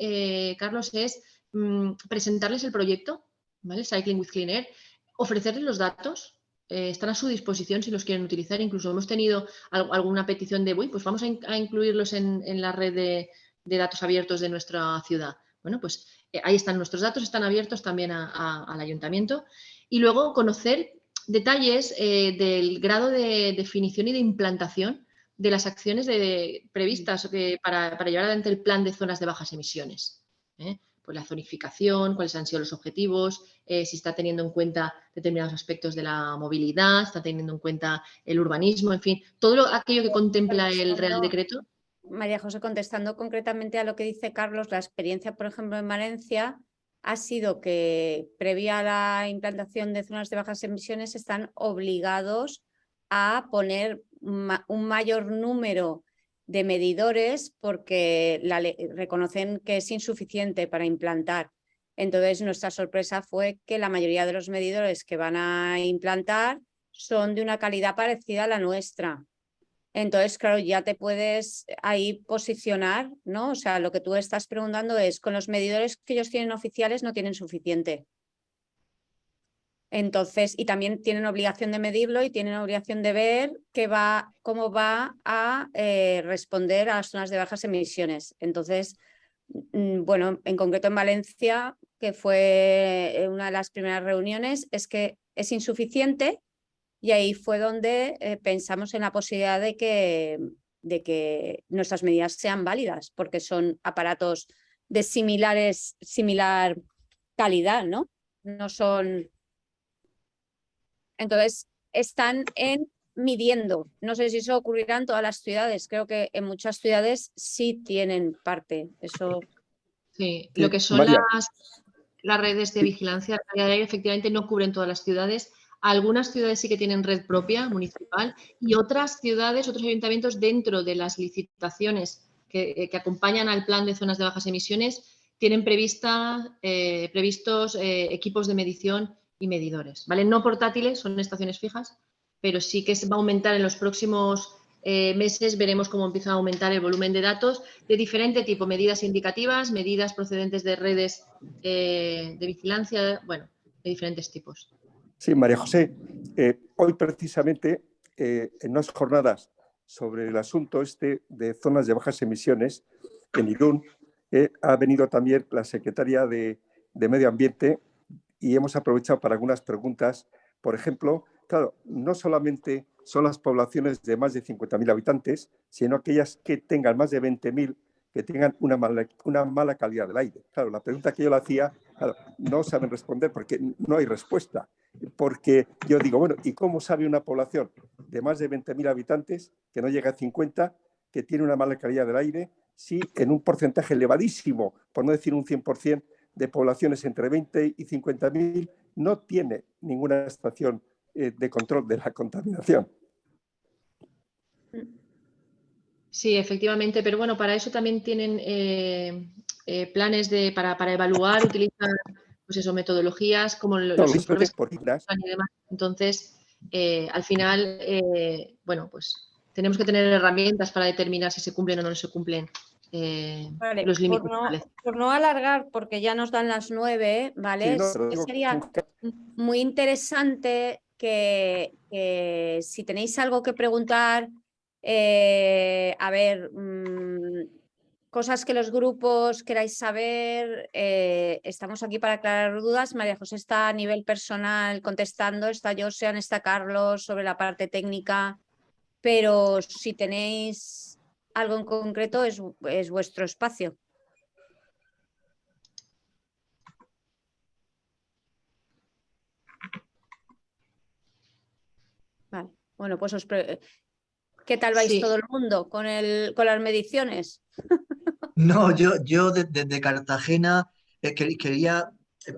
eh, Carlos, es mm, presentarles el proyecto, ¿vale? Cycling with Clean Air, ofrecerles los datos, eh, están a su disposición si los quieren utilizar. Incluso hemos tenido alguna petición de, uy, pues vamos a, incluirlos en, la red de, datos abiertos de nuestra ciudad. Bueno, pues ahí están nuestros datos, están abiertos también al ayuntamiento. Y luego conocer detalles del grado de definición y de implantación de las acciones previstas para, llevar adelante el plan de zonas de bajas emisiones. ¿eh? Pues la zonificación, cuáles han sido los objetivos, eh, si está teniendo en cuenta determinados aspectos de la movilidad, está teniendo en cuenta el urbanismo, en fin, todo aquello que contempla el Real Decreto. María José, contestando concretamente a lo que dice Carlos, la experiencia, por ejemplo, en Valencia ha sido que previa a la implantación de zonas de bajas emisiones están obligados a poner un mayor número de medidores porque la reconocen que es insuficiente para implantar. Entonces, nuestra sorpresa fue que la mayoría de los medidores que van a implantar son de una calidad parecida a la nuestra. Entonces, claro, ya te puedes ahí posicionar, ¿no? O sea, lo que tú estás preguntando es, con los medidores que ellos tienen oficiales no tienen suficiente. Entonces, y también tienen obligación de medirlo y tienen obligación de ver va, cómo va a eh, responder a las zonas de bajas emisiones. Entonces, mm, bueno, en concreto en Valencia, que fue eh, una de las primeras reuniones, es que es insuficiente y ahí fue donde eh, pensamos en la posibilidad de que, de que nuestras medidas sean válidas, porque son aparatos de similares, similar calidad, ¿no? No son entonces, están en midiendo. No sé si eso ocurrirá en todas las ciudades. Creo que en muchas ciudades sí tienen parte. Eso. Sí, lo que son las, las, redes de vigilancia efectivamente no cubren todas las ciudades. Algunas ciudades sí que tienen red propia municipal y otras ciudades, otros ayuntamientos dentro de las licitaciones que, eh, acompañan al plan de zonas de bajas emisiones tienen prevista, eh, previstos eh, equipos de medición y medidores. ¿vale? No portátiles, son estaciones fijas, pero sí que va a aumentar en los próximos meses, veremos cómo empieza a aumentar el volumen de datos de diferente tipo, medidas indicativas, medidas procedentes de redes de vigilancia, bueno, de diferentes tipos. Sí, María José, eh, hoy precisamente eh, en unas jornadas sobre el asunto este de zonas de bajas emisiones en Irún, eh, ha venido también la secretaria de, Medio Ambiente y hemos aprovechado para algunas preguntas. Por ejemplo, claro, no solamente son las poblaciones de más de 50.000 habitantes, sino aquellas que tengan más de 20.000 que tengan una mala, una mala calidad del aire. Claro, la pregunta que yo le hacía, no saben responder porque no hay respuesta porque yo digo, bueno, ¿y cómo sabe una población de más de 20.000 habitantes, que no llega a 50, que tiene una mala calidad del aire, si en un porcentaje elevadísimo, por no decir un 100%, de poblaciones entre 20 y 50.000 no tiene ninguna estación eh, de control de la contaminación? Sí, efectivamente, pero bueno, para eso también tienen eh, eh, planes de, para, para evaluar, utilizan pues eso, metodologías como los informes y demás. Entonces, al final, bueno, pues tenemos que tener herramientas para determinar si se cumplen o no se cumplen eh, los límites. Por no, alargar, porque ya nos dan las nueve, ¿vale? Sería muy interesante que, si tenéis algo que preguntar, a ver, mm, cosas que los grupos queráis saber, eh, estamos aquí para aclarar dudas. María José está a nivel personal contestando, está Josean, está Carlos sobre la parte técnica, pero si tenéis algo en concreto es, es vuestro espacio. Vale. Bueno, pues os ¿qué tal vais todo el mundo con, el, con las mediciones? No, yo, yo desde, Cartagena eh, quería,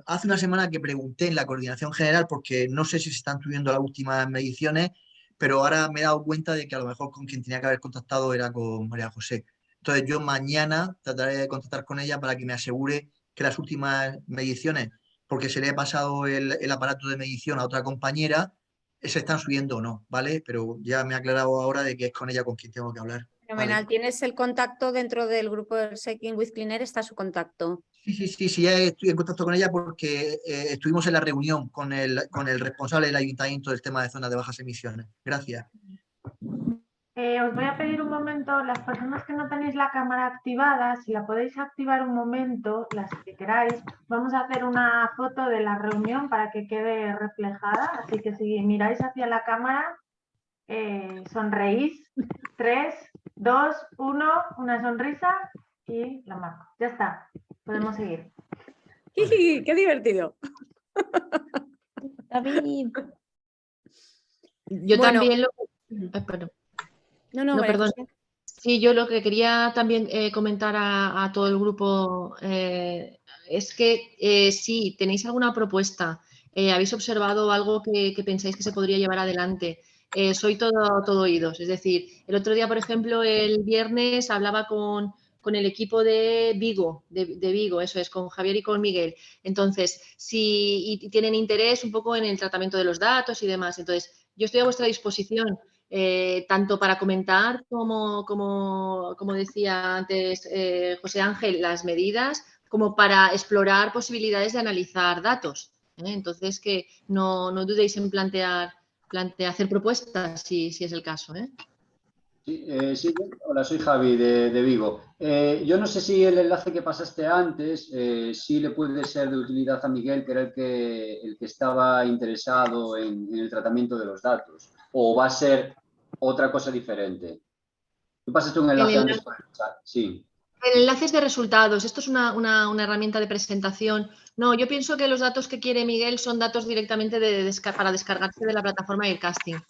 hace una semana que pregunté en la coordinación general porque no sé si se están subiendo las últimas mediciones, pero ahora me he dado cuenta de que a lo mejor con quien tenía que haber contactado era con María José. Entonces yo mañana trataré de contactar con ella para que me asegure que las últimas mediciones, porque se le he pasado el, aparato de medición a otra compañera, se están subiendo o no, ¿vale? Pero ya me ha aclarado ahora de que es con ella con quien tengo que hablar. Fenomenal. ¿Tienes el contacto dentro del grupo de Shaking with Cleaner? ¿Está su contacto? Sí, sí, sí, sí, estoy en contacto con ella porque eh, estuvimos en la reunión con el, con el responsable del ayuntamiento del tema de zonas de bajas emisiones. Gracias. Eh, os voy a pedir un momento, las personas que no tenéis la cámara activada, si la podéis activar un momento, las que queráis, vamos a hacer una foto de la reunión para que quede reflejada, así que si miráis hacia la cámara, eh, sonreís. Tres, dos, uno, una sonrisa y la marco. Ya está, podemos seguir. ¡Qué divertido! David. Yo también lo... No, no, perdón. Sí, yo lo que quería también eh, comentar a, todo el grupo eh, es que si tenéis alguna propuesta, habéis observado algo que, pensáis que se podría llevar adelante, eh, soy todo, todo oídos. Es decir, el otro día, por ejemplo, el viernes hablaba con, el equipo de Vigo, de, Vigo, eso es, con Javier y con Miguel. Entonces, si tienen interés un poco en el tratamiento de los datos y demás, entonces yo estoy a vuestra disposición. Eh, tanto para comentar como, como, decía antes eh, José Ángel, las medidas, como para explorar posibilidades de analizar datos. Entonces, que no, no dudéis en plantear plantea hacer propuestas, si, si es el caso. ¿Eh? Sí, sí, hola, soy Javi de, Vigo. Eh, yo no sé si el enlace que pasaste antes, eh, sí le puede ser de utilidad a Miguel, que era el que, el que estaba interesado en, el tratamiento de los datos, o va a ser otra cosa diferente. Tú pasaste un enlace, antes sí. El enlace es de resultados. Esto es una, herramienta de presentación. No, yo pienso que los datos que quiere Miguel son datos directamente de, para descargarse de la plataforma Aircasting.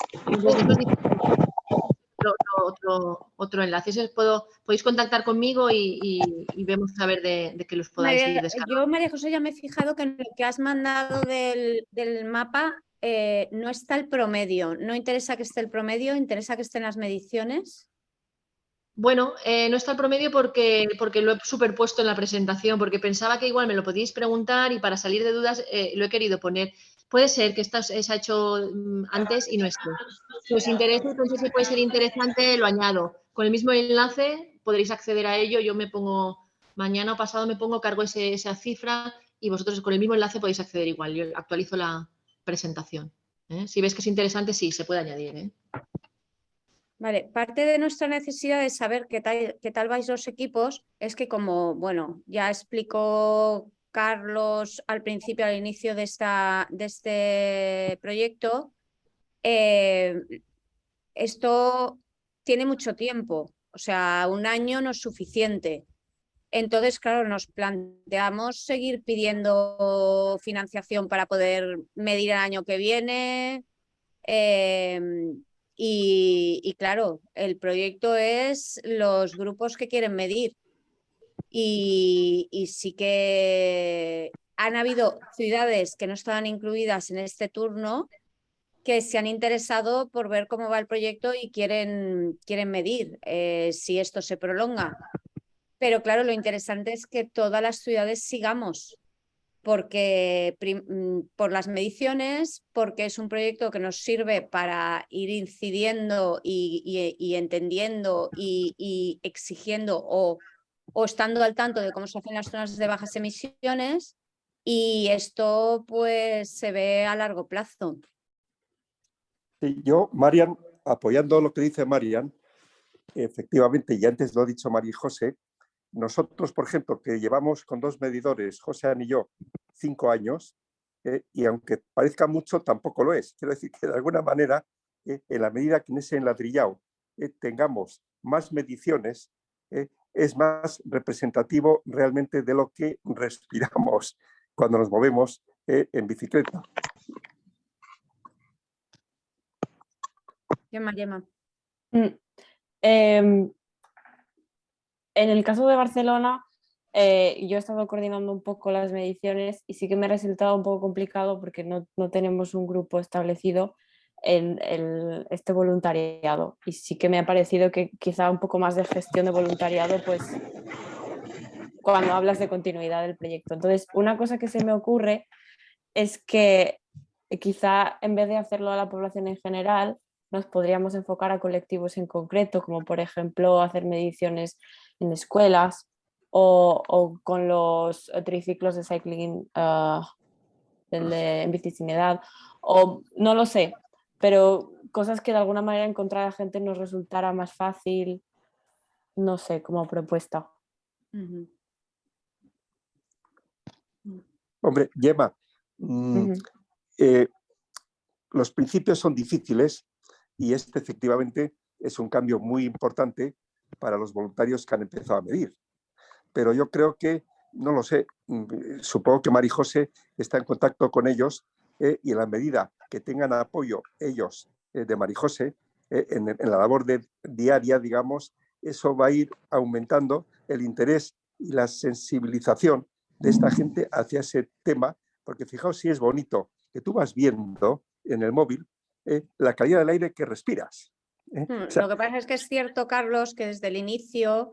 Otro, otro, enlace. Puedo, podéis contactar conmigo y, vemos a ver de, que los podáis descargar. Yo, María José, ya me he fijado que en lo que has mandado del, mapa eh, no está el promedio. No interesa que esté el promedio, interesa que estén las mediciones. Bueno, eh, no está el promedio porque, porque lo he superpuesto en la presentación, porque pensaba que igual me lo podíais preguntar y para salir de dudas eh, lo he querido poner. Puede ser que esto se ha hecho mm, antes y no esté. Si os interesa, entonces si puede ser interesante, lo añado. Con el mismo enlace podréis acceder a ello. Yo me pongo, mañana o pasado me pongo, cargo esa cifra y vosotros con el mismo enlace podéis acceder igual. Yo actualizo la presentación. ¿eh? Si ves que es interesante, sí, se puede añadir. Vale, parte de nuestra necesidad de saber qué tal, qué tal vais los equipos es que como, bueno, ya explicó Carlos al principio, al inicio de, esta, de este proyecto, eh, esto tiene mucho tiempo, o sea, un año no es suficiente. Entonces, claro, nos planteamos seguir pidiendo financiación para poder medir el año que viene. Em, y, claro, el proyecto es los grupos que quieren medir. Y, sí que han habido ciudades que no estaban incluidas en este turno que se han interesado por ver cómo va el proyecto y quieren, quieren medir eh, si esto se prolonga. Pero claro, lo interesante es que todas las ciudades sigamos porque mm, por las mediciones, porque es un proyecto que nos sirve para ir incidiendo y, entendiendo y, exigiendo o, o, estando al tanto de cómo se hacen las zonas de bajas emisiones y esto pues se ve a largo plazo. yo, Marian, apoyando lo que dice Marian, efectivamente, y antes lo ha dicho María José, nosotros, por ejemplo, que llevamos con dos medidores, José y yo, cinco años, eh, y aunque parezca mucho, tampoco lo es. Quiero decir que de alguna manera, eh, en la medida que en ese enladrillado eh, tengamos más mediciones, es más representativo realmente de lo que respiramos cuando nos movemos en bicicleta. Yema, Yema. Mm, em, en el caso de Barcelona, eh, yo he estado coordinando un poco las mediciones y sí que me ha resultado un poco complicado porque no, tenemos un grupo establecido en este voluntariado y sí que me ha parecido que quizá un poco más de gestión de voluntariado pues cuando hablas de continuidad del proyecto. Entonces, una cosa que se me ocurre es que quizá en vez de hacerlo a la población en general, nos podríamos enfocar a colectivos en concreto, como por ejemplo hacer mediciones en escuelas o, con los triciclos de cycling uh, en bici sin edad, o no lo sé, pero cosas que de alguna manera encontrar a gente nos resultara más fácil, no sé, como propuesta. Hombre, Gemma, mm, eh, los principios son difíciles y este efectivamente es un cambio muy importante para los voluntarios que han empezado a medir. Pero yo creo que, no lo sé, mm, supongo que María José está en contacto con ellos eh, y en la medida que tengan apoyo ellos eh, de María José eh, en, la labor de, diaria, digamos, eso va a ir aumentando el interés y la sensibilización de esta gente hacia ese tema, porque fijaos si es bonito que tú vas viendo en el móvil la calidad del aire que respiras. Hmm, lo que pasa es que es cierto, Carlos, que desde el inicio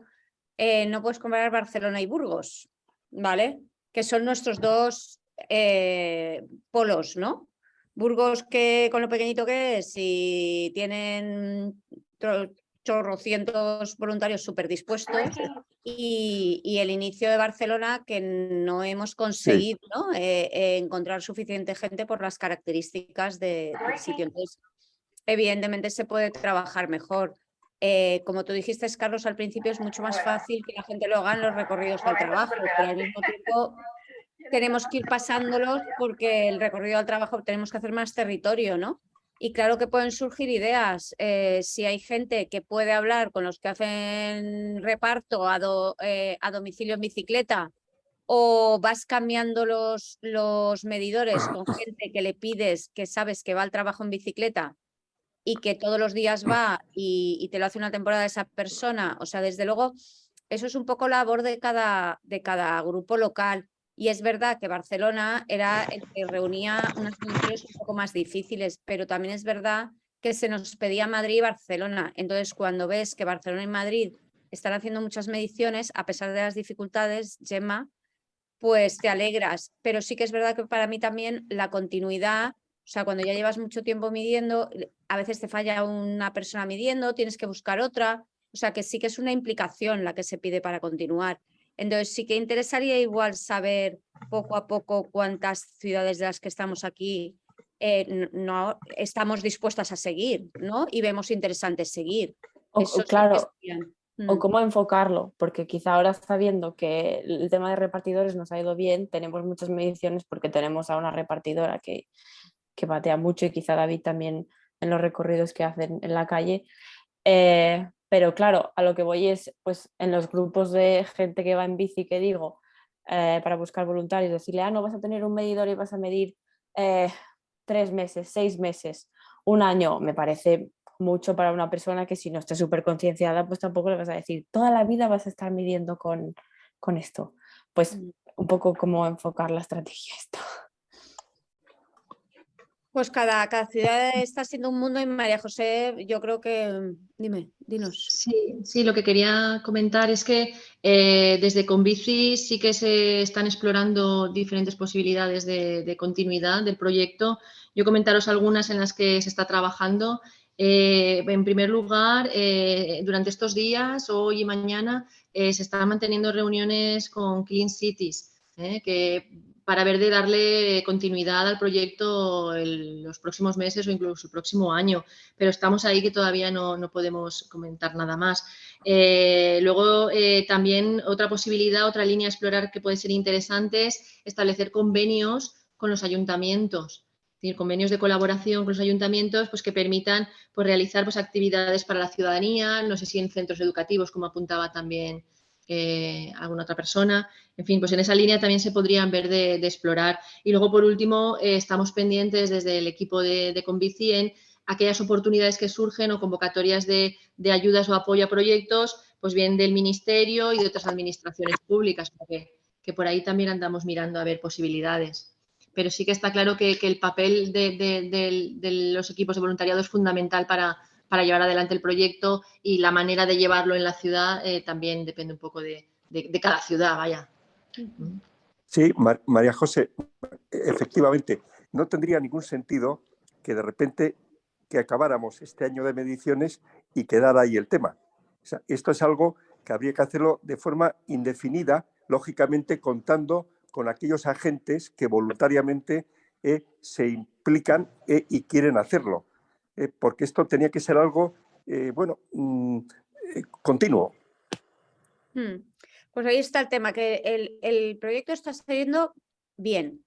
eh, no puedes comparar Barcelona y Burgos, ¿vale? Que son nuestros dos eh, polos, ¿no? Burgos que con lo pequeñito que es y tienen chorrocientos voluntarios súper dispuestos y, el inicio de Barcelona que no hemos conseguido encontrar suficiente gente por las características del sitio. Entonces, evidentemente se puede trabajar mejor. Eh, como tú dijiste, Carlos, al principio es mucho más fácil que la gente lo haga en los recorridos al trabajo, pero al mismo tiempo tenemos que ir pasándolos porque el recorrido al trabajo tenemos que hacer más territorio, ¿no? Y claro que pueden surgir ideas. Eh, si hay gente que puede hablar con los que hacen reparto a, eh, a domicilio en bicicleta o vas cambiando los, los medidores con gente que le pides que sabes que va al trabajo en bicicleta y que todos los días va y, te lo hace una temporada esa persona, o sea, desde luego, eso es un poco labor de cada, de cada grupo local. Y es verdad que Barcelona era el que reunía unas condiciones un poco más difíciles, pero también es verdad que se nos pedía Madrid y Barcelona. Entonces, cuando ves que Barcelona y Madrid están haciendo muchas mediciones, a pesar de las dificultades, Gemma, pues te alegras. Pero sí que es verdad que para mí también la continuidad, o sea, cuando ya llevas mucho tiempo midiendo, a veces te falla una persona midiendo, tienes que buscar otra. O sea, que sí que es una implicación la que se pide para continuar. Entonces sí que interesaría igual saber poco a poco cuántas ciudades de las que estamos aquí eh, no, estamos dispuestas a seguir, ¿no? Y vemos interesante seguir. O, claro, o mm. cómo enfocarlo, porque quizá ahora sabiendo que el tema de repartidores nos ha ido bien, tenemos muchas mediciones porque tenemos a una repartidora que, que batea mucho y quizá David también en los recorridos que hacen en la calle. Eh, pero claro, a lo que voy es, pues en los grupos de gente que va en bici que digo, eh, para buscar voluntarios, decirle, ah, no vas a tener un medidor y vas a medir eh, tres meses, seis meses, un año, me parece mucho para una persona que si no está súper concienciada, pues tampoco le vas a decir, toda la vida vas a estar midiendo con, con esto. Pues mm. un poco cómo enfocar la estrategia esto. Pues cada, ciudad está siendo un mundo y María José, yo creo que, dime, dinos. Sí, sí lo que quería comentar es que eh, desde Convici sí que se están explorando diferentes posibilidades de, de, continuidad del proyecto. Yo comentaros algunas en las que se está trabajando eh, en primer lugar, eh, durante estos días, hoy y mañana, eh, se están manteniendo reuniones con Clean Cities, que para ver de darle continuidad al proyecto en los próximos meses o incluso el próximo año, pero estamos ahí que todavía no, no podemos comentar nada más. luego, también otra posibilidad, otra línea a explorar que puede ser interesante es establecer convenios con los ayuntamientos decir, convenios de colaboración con los ayuntamientos pues, que permitan pues, realizar pues, actividades para la ciudadanía, no sé si en centros educativos, como apuntaba también eh, alguna otra persona. En fin, pues en esa línea también se podrían ver de, explorar. Y luego, por último, eh, estamos pendientes desde el equipo de, de en aquellas oportunidades que surgen o convocatorias de, de, ayudas o apoyo a proyectos, pues bien del Ministerio y de otras administraciones públicas, porque que por ahí también andamos mirando a ver posibilidades pero sí que está claro que, el papel de, los equipos de voluntariado es fundamental para, llevar adelante el proyecto y la manera de llevarlo en la ciudad eh, también depende un poco de, cada ciudad, vaya. Sí, María José, efectivamente, no tendría ningún sentido que de repente que acabáramos este año de mediciones y quedara ahí el tema. esto es algo que habría que hacerlo de forma indefinida, lógicamente contando con aquellos agentes que voluntariamente eh, se implican eh, y quieren hacerlo. Eh, porque esto tenía que ser algo, bueno, mm, continuo. Hmm. Pues ahí está el tema, que el, el proyecto está saliendo bien,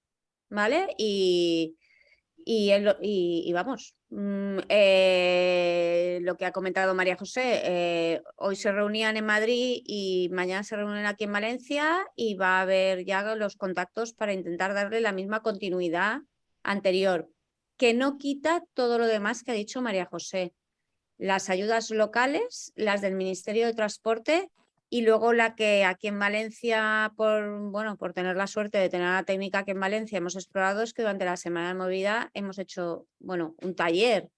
¿vale? Y, y, vamos, mm, eh, lo que ha comentado María José, eh, hoy se reunían en Madrid y mañana se reúnen aquí en Valencia y va a haber ya los contactos para intentar darle la misma continuidad anterior, que no quita todo lo demás que ha dicho María José. Las ayudas locales, las del Ministerio de Transporte y luego la que aquí en Valencia, por, bueno, por tener la suerte de tener la técnica aquí en Valencia, hemos explorado es que durante la semana de movida hemos hecho bueno, un taller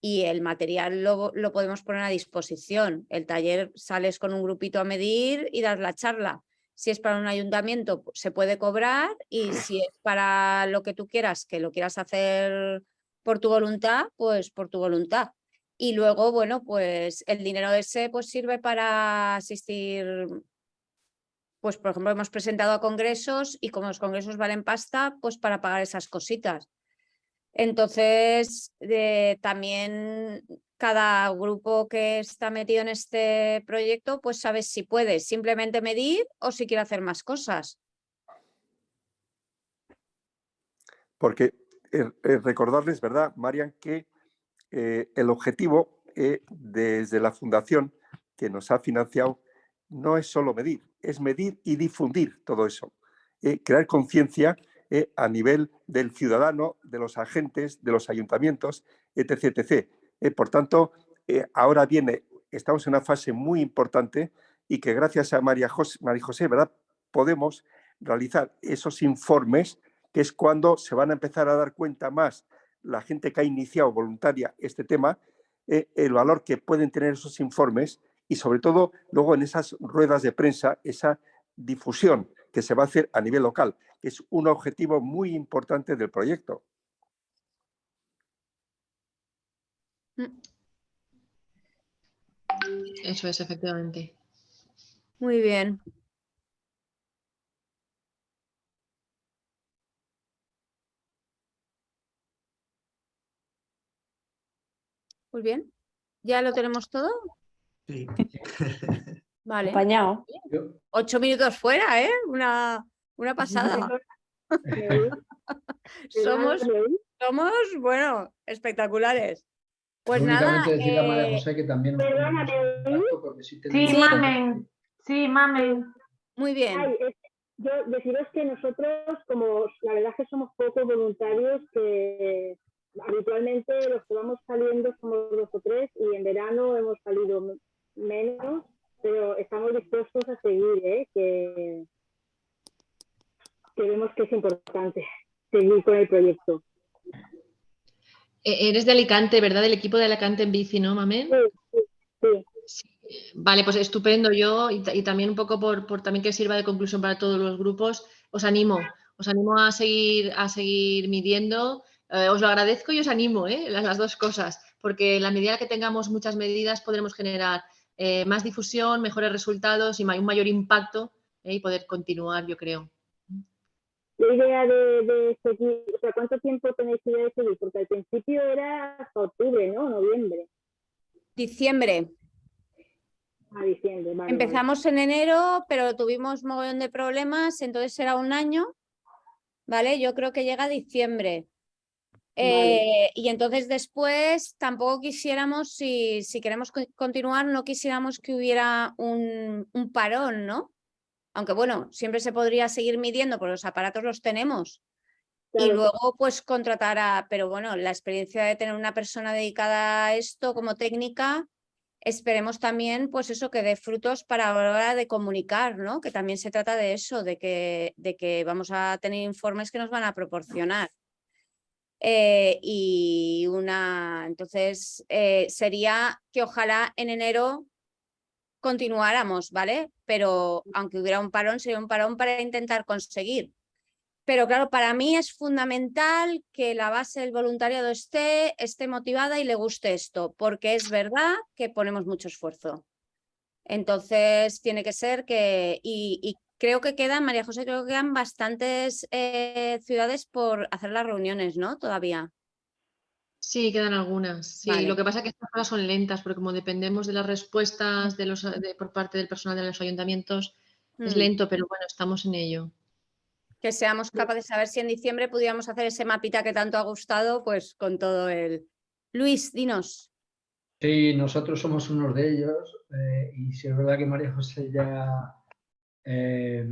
y el material lo, lo podemos poner a disposición. El taller sales con un grupito a medir y das la charla. Si es para un ayuntamiento, se puede cobrar y si es para lo que tú quieras, que lo quieras hacer por tu voluntad, pues por tu voluntad. Y luego, bueno, pues el dinero ese pues sirve para asistir, pues por ejemplo hemos presentado a congresos y como los congresos valen pasta, pues para pagar esas cositas. Entonces, eh, también cada grupo que está metido en este proyecto, pues sabes si puede simplemente medir o si quiere hacer más cosas. Porque eh, eh, recordarles, ¿verdad, Marian, que eh, el objetivo desde la fundación que nos ha financiado no es solo medir, es medir y difundir todo eso, crear conciencia a nivel del ciudadano, de los agentes, de los ayuntamientos, etc. etc. por tanto, ahora viene, estamos en una fase muy importante y que gracias a María José, María José ¿verdad? podemos realizar esos informes, que es cuando se van a empezar a dar cuenta más la gente que ha iniciado voluntaria este tema, eh, el valor que pueden tener esos informes y sobre todo luego en esas ruedas de prensa, esa difusión que se va a hacer a nivel local, que es un objetivo muy importante del proyecto. Mm. Eso es, efectivamente. Muy bien. Muy bien. ¿Ya lo tenemos todo? Sí. Vale. Apañado. Ocho minutos fuera, ¿eh? Una, una pasada. somos, somos, bueno, espectaculares. Pues nada. Decirle a María eh, José que también porque sí mamen. Sí, mamen. muy bien. Ay, es- yo deciros que nosotros, como la verdad es que somos pocos voluntarios, que habitualmente los que vamos saliendo somos dos o tres y en verano hemos salido menos, pero estamos dispuestos a seguir, ¿eh? que, que vemos que es importante seguir con el proyecto. E- Eres de Alicante, ¿verdad? Del equipo de Alicante en bici, ¿no, Mamen? Sí, sí, sí. Vale, pues estupendo. Yo, y, ta- y también un poco por, por también que sirva de conclusión para todos los grupos, os animo, os animo a seguir, a seguir midiendo. Eh, os lo agradezco y os animo, ¿eh? las, las dos cosas, porque en la medida que tengamos muchas medidas podremos generar eh, más difusión, mejores resultados y un mayor impacto y poder continuar, yo creo. Idea de, de seguir, o sea, ¿cuánto tiempo tenéis idea de seguir? Porque al principio era hasta octubre, ¿no? Noviembre, Diciembre. a diciembre. vale, vale. Empezamos en enero, pero tuvimos mogollón de problemas, entonces era un año, ¿vale? Yo creo que llega a diciembre. Vale. Eh, y entonces después tampoco quisiéramos, si, si queremos co- continuar, no quisiéramos que hubiera un, un parón, ¿no? Aunque bueno, siempre se podría seguir midiendo, porque los aparatos los tenemos. Y luego pues contratar a, pero bueno, la experiencia de tener una persona dedicada a esto como técnica, esperemos también pues eso que dé frutos para la hora de comunicar, ¿no? Que también se trata de eso, de que, de que vamos a tener informes que nos van a proporcionar. Eh, y una, entonces eh, sería que ojalá en enero continuáramos, ¿vale? Pero aunque hubiera un parón, sería un parón para intentar conseguir. Pero claro, para mí es fundamental que la base del voluntariado esté, esté motivada y le guste esto, porque es verdad que ponemos mucho esfuerzo. Entonces tiene que ser que, y, y creo que quedan, María José, creo que quedan bastantes eh, ciudades por hacer las reuniones, ¿no? Todavía. Sí, quedan algunas. Sí, Vale. lo que pasa es que estas cosas son lentas, porque como dependemos de las respuestas de los, de- por parte del personal de los ayuntamientos, es Mm. lento, pero bueno, estamos en ello. que seamos capaces de saber si en diciembre pudiéramos hacer ese mapita que tanto ha gustado, pues con todo el... Luis, dinos. Sí, nosotros somos unos de ellos eh, y si es verdad que María José ya eh,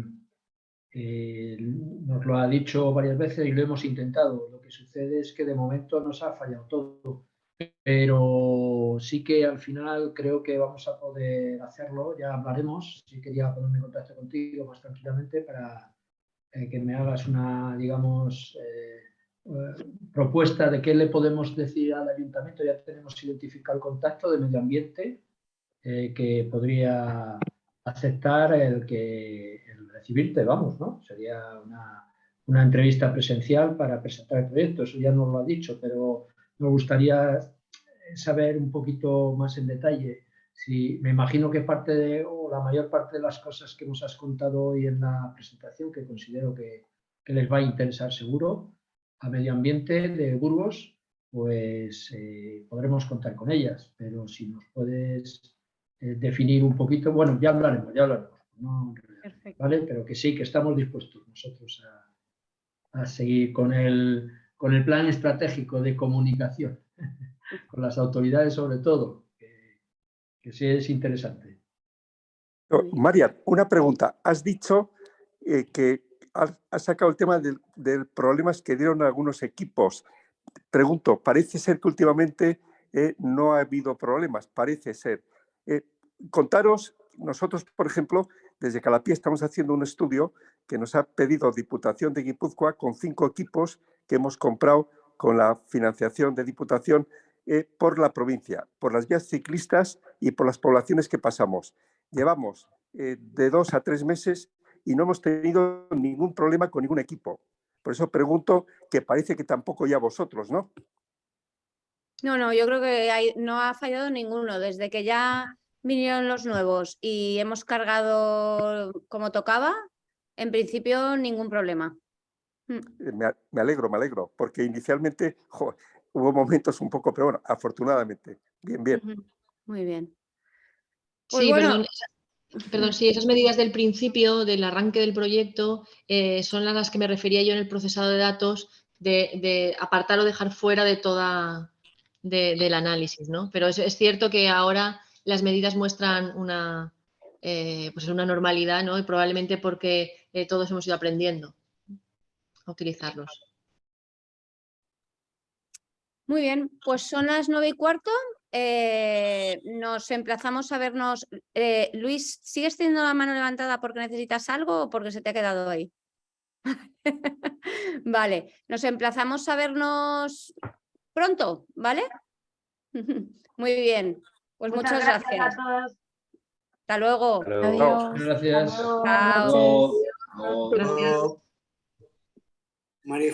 eh, nos lo ha dicho varias veces y lo hemos intentado. Sucede es que de momento nos ha fallado todo, pero sí que al final creo que vamos a poder hacerlo, ya hablaremos. Sí quería ponerme en contacto contigo más tranquilamente para eh, que me hagas una, digamos, eh, eh, propuesta de qué le podemos decir al ayuntamiento. Ya tenemos identificado el contacto de medio ambiente eh, que podría aceptar el que el recibirte, vamos, ¿no? Sería una, una entrevista presencial para presentar el proyecto. Eso ya nos lo ha dicho, pero me gustaría saber un poquito más en detalle. Si, me imagino que parte de, o la mayor parte de las cosas que nos has contado hoy en la presentación, que considero que, que les va a interesar seguro, a medio ambiente de Burgos, pues eh, podremos contar con ellas. Pero si nos puedes eh, definir un poquito, bueno, ya hablaremos, ya hablaremos. ¿no? ¿Vale? Pero que sí, que estamos dispuestos nosotros a, a seguir con el, con el plan estratégico de comunicación, con las autoridades sobre todo, que, que sí es interesante. No, María, una pregunta. Has dicho eh, que has, has sacado el tema del, del problemas que dieron algunos equipos. Pregunto, parece ser que últimamente eh, no ha habido problemas, parece ser. Eh, contaros, nosotros, por ejemplo, desde Calapía estamos haciendo un estudio que nos ha pedido Diputación de Guipúzcoa con cinco equipos que hemos comprado con la financiación de Diputación eh, por la provincia, por las vías ciclistas y por las poblaciones que pasamos. Llevamos eh, de dos a tres meses y no hemos tenido ningún problema con ningún equipo. Por eso pregunto que parece que tampoco ya vosotros, ¿no? No, no, yo creo que no ha fallado ninguno. Desde que ya vinieron los nuevos y hemos cargado como tocaba, en principio ningún problema. Mm, Eh, Me, alegro, me alegro, porque inicialmente jo, hubo momentos un poco, pero bueno, afortunadamente, bien, bien. Muy bien. Pues Sí, bueno, perdón, perdón, sí, esas medidas del principio, del arranque del proyecto, eh, son las que me refería yo en el procesado de datos, de, de apartar o dejar fuera de toda de- del análisis, ¿no? Pero es, es cierto que ahora las medidas muestran una, eh, pues una normalidad, ¿no? Y probablemente porque eh, todos hemos ido aprendiendo a utilizarlos. Muy bien, pues son las nueve y cuarto. eh, nos emplazamos a vernos. Eh, Luis, ¿sigues teniendo la mano levantada porque necesitas algo o porque se te ha quedado ahí? vale, nos emplazamos a vernos pronto, ¿vale? Muy bien, pues muchas, gracias. a todos. Hasta luego. Hasta luego. Adiós. Gracias. Hasta luego. Chao. Luego- Gracias. María